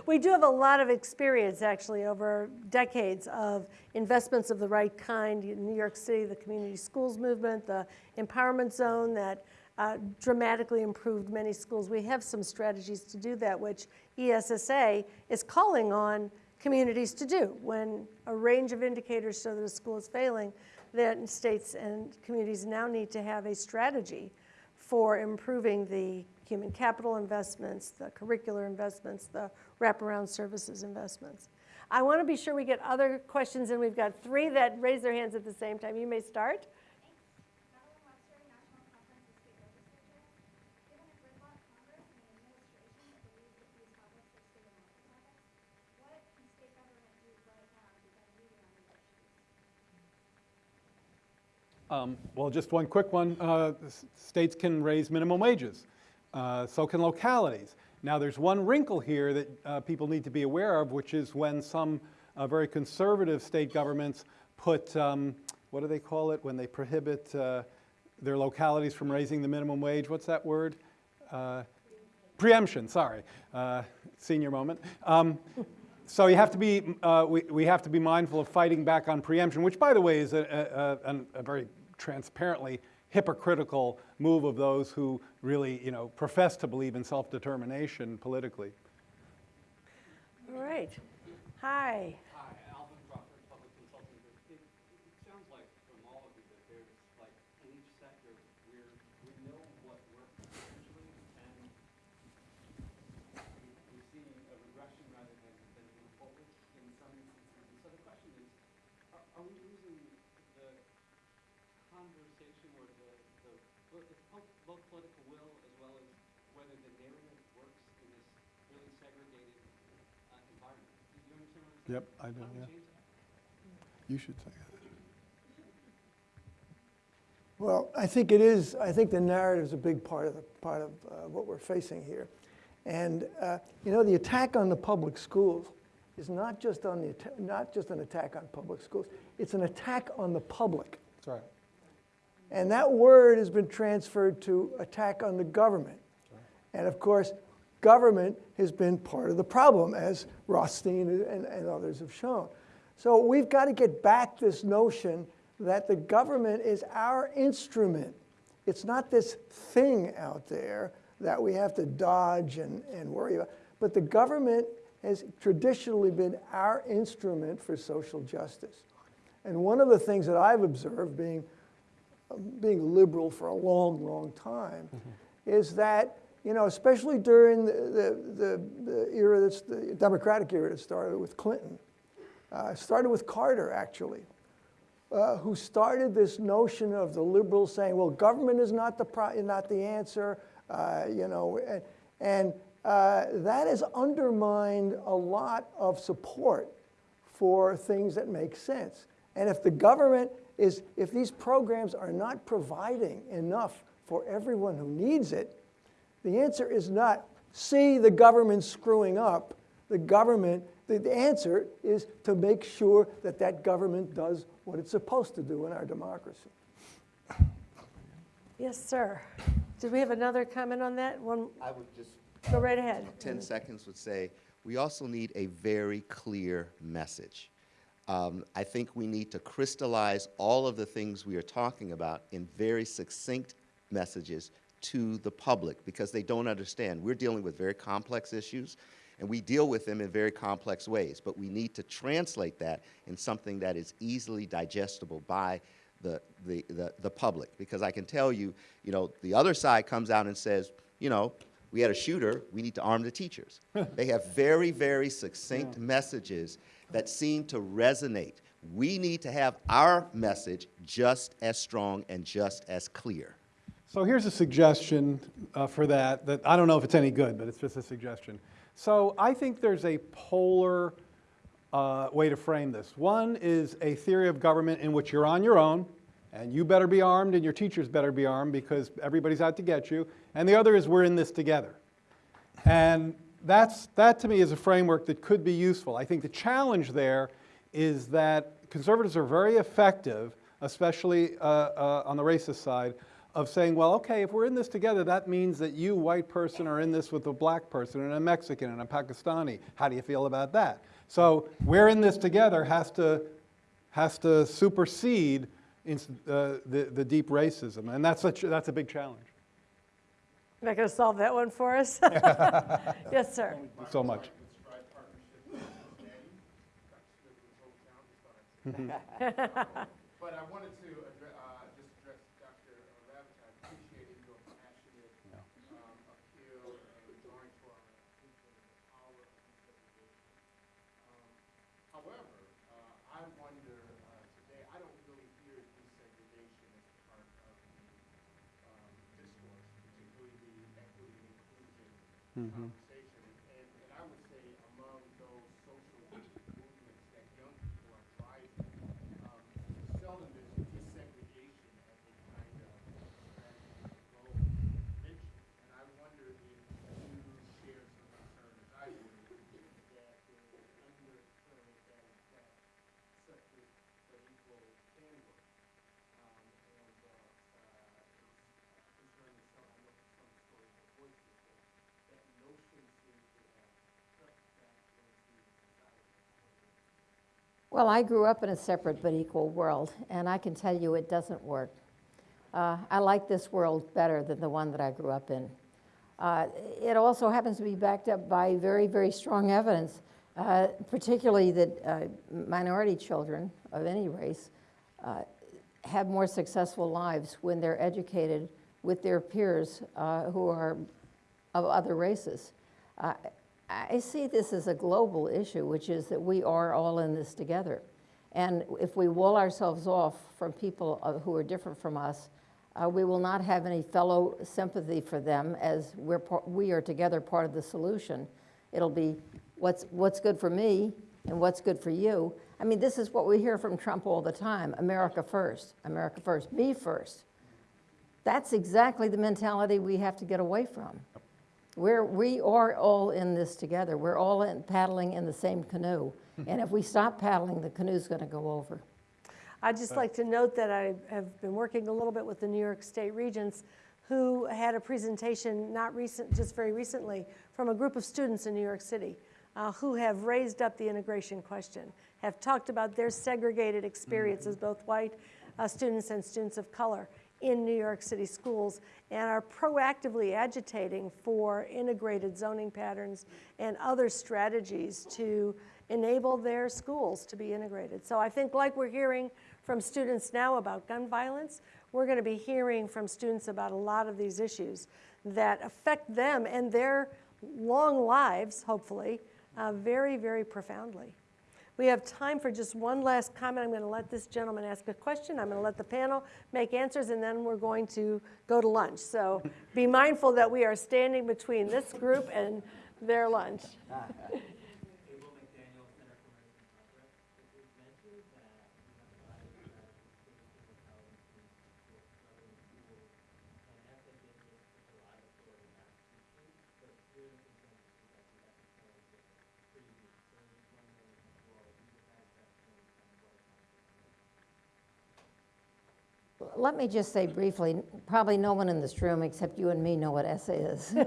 We do have a lot of experience, actually, over decades of investments of the right kind. In New York City, the community schools movement, the empowerment zone that uh, dramatically improved many schools. We have some strategies to do that, which ESSA is calling on communities to do. When a range of indicators show that a school is failing, then states and communities now need to have a strategy for improving the human capital investments, the curricular investments, the wraparound services investments. I want to be sure we get other questions, and we've got three that raise their hands at the same time. You may start. Madeline Webster, National Conference of State Legislatures. Given a gridlock Congress and an administration that believes that these topics are state and local topics, what can state government do right now to get moving on these issues? Um, Well, just one quick one. Uh, States can raise minimum wages. Uh, So can localities. Now, there's one wrinkle here that uh, people need to be aware of, which is when some uh, very conservative state governments put, um, what do they call it, when they prohibit uh, their localities from raising the minimum wage? What's that word? Uh, Preemption, sorry. Senior moment. Um, So you have to be, uh, we, we have to be mindful of fighting back on preemption, which by the way is a, a, a- a very transparently hypocritical move of those who really, you know, profess to believe in self-determination politically. All right. Hi. Hi, Alvin Crawford, Public Consulting Group. It, it sounds like from all of you that there's like in each sector, we're, we know what works potentially and we, we see a regression rather than, than move forward in some instances. And so the question is, are, are we losing the conversation or the, the, both, it's both, both political will as well as whether the narrative works in this really segregated uh, environment? Do you understand what I'm saying? Yep, I do, How yeah. You should say that. Well, I think it is, I think the narrative is a big part of, the part of uh, what we're facing here. And, uh, you know, the attack on the public schools is not just on the, not just an attack on public schools, it's an attack on the public. That's right. And that word has been transferred to attack on the government. And of course, government has been part of the problem, as Rothstein and, and others have shown. So we've got to get back this notion that the government is our instrument. It's not this thing out there that we have to dodge and, and worry about. But the government has traditionally been our instrument for social justice. And one of the things that I've observed, being being liberal for a long, long time, mm-hmm. is that, you know, especially during the, the, the, the era that's the Democratic era that started with Clinton, uh, started with Carter actually, uh, who started this notion of the liberals saying, well, government is not the, not the answer, uh, you know, and, and uh, that has undermined a lot of support for things that make sense. And if the government is, if these programs are not providing enough for everyone who needs it, the answer is not, see the government screwing up. The government, the, the answer is to make sure that that government does what it's supposed to do in our democracy. Yes, sir. Did we have another comment on that? One, I would just go right ahead. 10 seconds would say, we also need a very clear message. Um, I think we need to crystallize all of the things we are talking about in very succinct messages to the public because they don't understand. We're dealing with very complex issues and we deal with them in very complex ways, but we need to translate that in something that is easily digestible by the, the, the, the public. Because I can tell you, you know, the other side comes out and says, you know, we had a shooter, we need to arm the teachers. they have very, very succinct messages that seem to resonate. We need to have our message just as strong and just as clear. So here's a suggestion uh, for that, that I don't know if it's any good, but it's just a suggestion. So I think there's a polar uh, way to frame this. One is a theory of government in which you're on your own, and you better be armed, and your teachers better be armed because everybody's out to get you. And the other is we're in this together. And that's, that to me is a framework that could be useful. I think the challenge there is that conservatives are very effective, especially uh, uh, on the racist side, of saying, well, okay, if we're in this together, that means that you, white person, are in this with a black person and a Mexican and a Pakistani. How do you feel about that? So we're in this together has to, has to supersede ins- uh, the, the deep racism. And that's a, that's a big challenge. You're not going to solve that one for us? Yes, sir. So much. But I wanted to address, uh, just address Dr. Ravitch. I appreciated your passionate, um, appeal and drawing to our attention the power of desegregation. Um, However, uh, I wonder, uh, today, I don't really hear desegregation as part of the, um, discourse, particularly the equity and inclusion conversation. And, and I would say among those social movements that young people are driving, um, seldom is desegregation as a kind of strategy or goal mentioned. And I wonder if you share some concern as I do, that there is an undercurrent that, that such as the equal Well, I grew up in a separate but equal world, and I can tell you it doesn't work. Uh, I like this world better than the one that I grew up in. Uh, it also happens to be backed up by very, very strong evidence, uh, particularly that uh, minority children of any race uh, have more successful lives when they're educated with their peers uh, who are of other races. I see this as a global issue, which is that we are all in this together. And if we wall ourselves off from people uh, who are different from us, uh, we will not have any fellow sympathy for them as we're we are together part of the solution. It'll be what's, what's good for me and what's good for you. I mean, this is what we hear from Trump all the time America first, America first, me first. That's exactly the mentality we have to get away from. We're, we are all in this together. We're all in, paddling in the same canoe. and if we stop paddling, the canoe's going to go over. I'd just like to note that I have been working a little bit with the New York State Regents who had a presentation not recent, just very recently, from a group of students in New York City uh, who have raised up the integration question, have talked about their segregated experiences, both white uh, students and students of color in New York City schools, and are proactively agitating for integrated zoning patterns and other strategies to enable their schools to be integrated. So I think like we're hearing from students now about gun violence, we're going to be hearing from students about a lot of these issues that affect them and their long lives, hopefully, uh, very, very profoundly. We have time for just one last comment. I'm going to let this gentleman ask a question. I'm going to let the panel make answers, and then we're going to go to lunch. So be mindful that we are standing between this group and their lunch. Abel McDaniel, Center for American Progress. It was mentioned that you have a lot of strategies for student intelligence in schools, southern schools, and ethnic interests took a lot of authority not to teach, but clear consensus is that the ethnic plans are pretty weak. So I was just wondering if you all, you had that point and what Let me just say briefly, probably no one in this room except you and me know what ESSA is.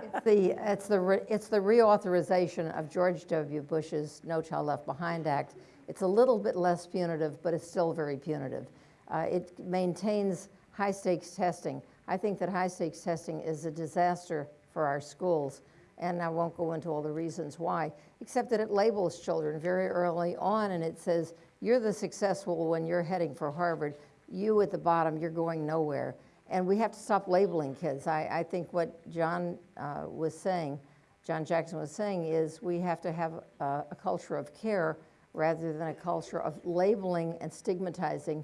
It's the, it's the, re- it's the reauthorization of George W. Bush's No Child Left Behind Act. It's a little bit less punitive, but it's still very punitive. Uh, It maintains high-stakes testing. I think that high-stakes testing is a disaster for our schools, and I won't go into all the reasons why, except that it labels children very early on, and it says, you're the successful when you're heading for Harvard. You at the bottom, you're going nowhere. And we have to stop labeling kids. I, I think what John uh, was saying, John Jackson was saying, is we have to have a, a culture of care rather than a culture of labeling and stigmatizing.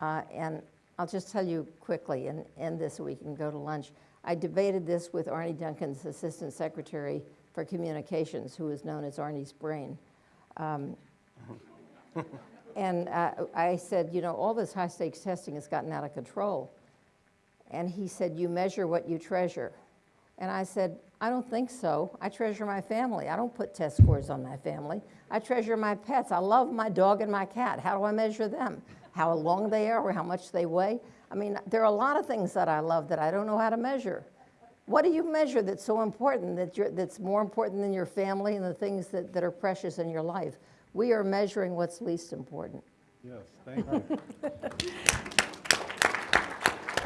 Uh, and I'll just tell you quickly and end this so we can go to lunch. I debated this with Arne Duncan's Assistant Secretary for Communications, who is known as Arne's brain. Um, and uh, I said, you know, all this high stakes testing has gotten out of control. And he said, You measure what you treasure. And I said, I don't think so. I treasure my family. I don't put test scores on my family. I treasure my pets. I love my dog and my cat. How do I measure them? How long they are or how much they weigh? I mean, there are a lot of things that I love that I don't know how to measure. What do you measure that's so important, that that's more important than your family and the things that, that are precious in your life? We are measuring what's least important. Yes, thank you.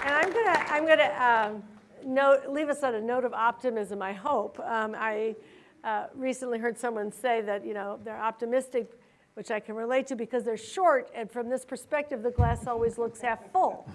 And I'm gonna, I'm gonna um, note, leave us on a note of optimism, I hope. Um, I uh, recently heard someone say that, you know, they're optimistic, which I can relate to because they're short, and from this perspective, the glass always looks half full.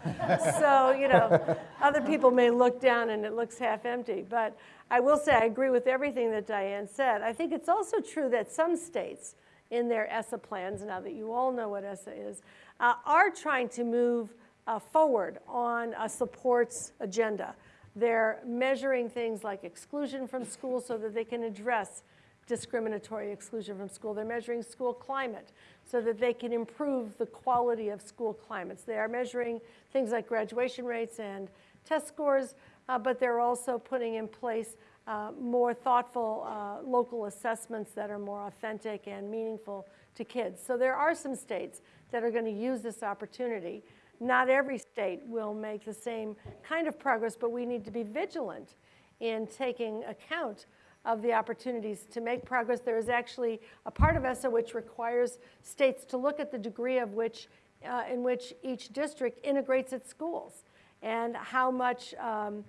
so, you know, other people may look down and it looks half empty. But I will say I agree with everything that Diane said. I think it's also true that some states, in their ESSA plans, now that you all know what ESSA is, uh, are trying to move uh, forward on a supports agenda. They're measuring things like exclusion from school so that they can address discriminatory exclusion from school. They're measuring school climate so that they can improve the quality of school climates. They are measuring things like graduation rates and test scores, uh, but they're also putting in place uh, more thoughtful uh, local assessments that are more authentic and meaningful to kids. So there are some states that are going to use this opportunity. Not every state will make the same kind of progress, but we need to be vigilant in taking account of the opportunities to make progress. There is actually a part of ESSA which requires states to look at the degree of which, uh, in which each district integrates its schools and how much um,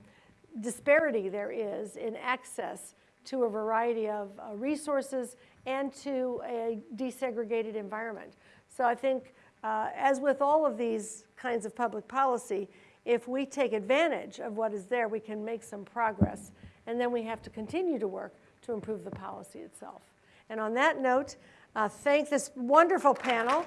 disparity there is in access to a variety of uh, resources and to a desegregated environment. So I think, uh, as with all of these kinds of public policy, if we take advantage of what is there, we can make some progress. And then we have to continue to work to improve the policy itself. And on that note, uh, thank this wonderful panel.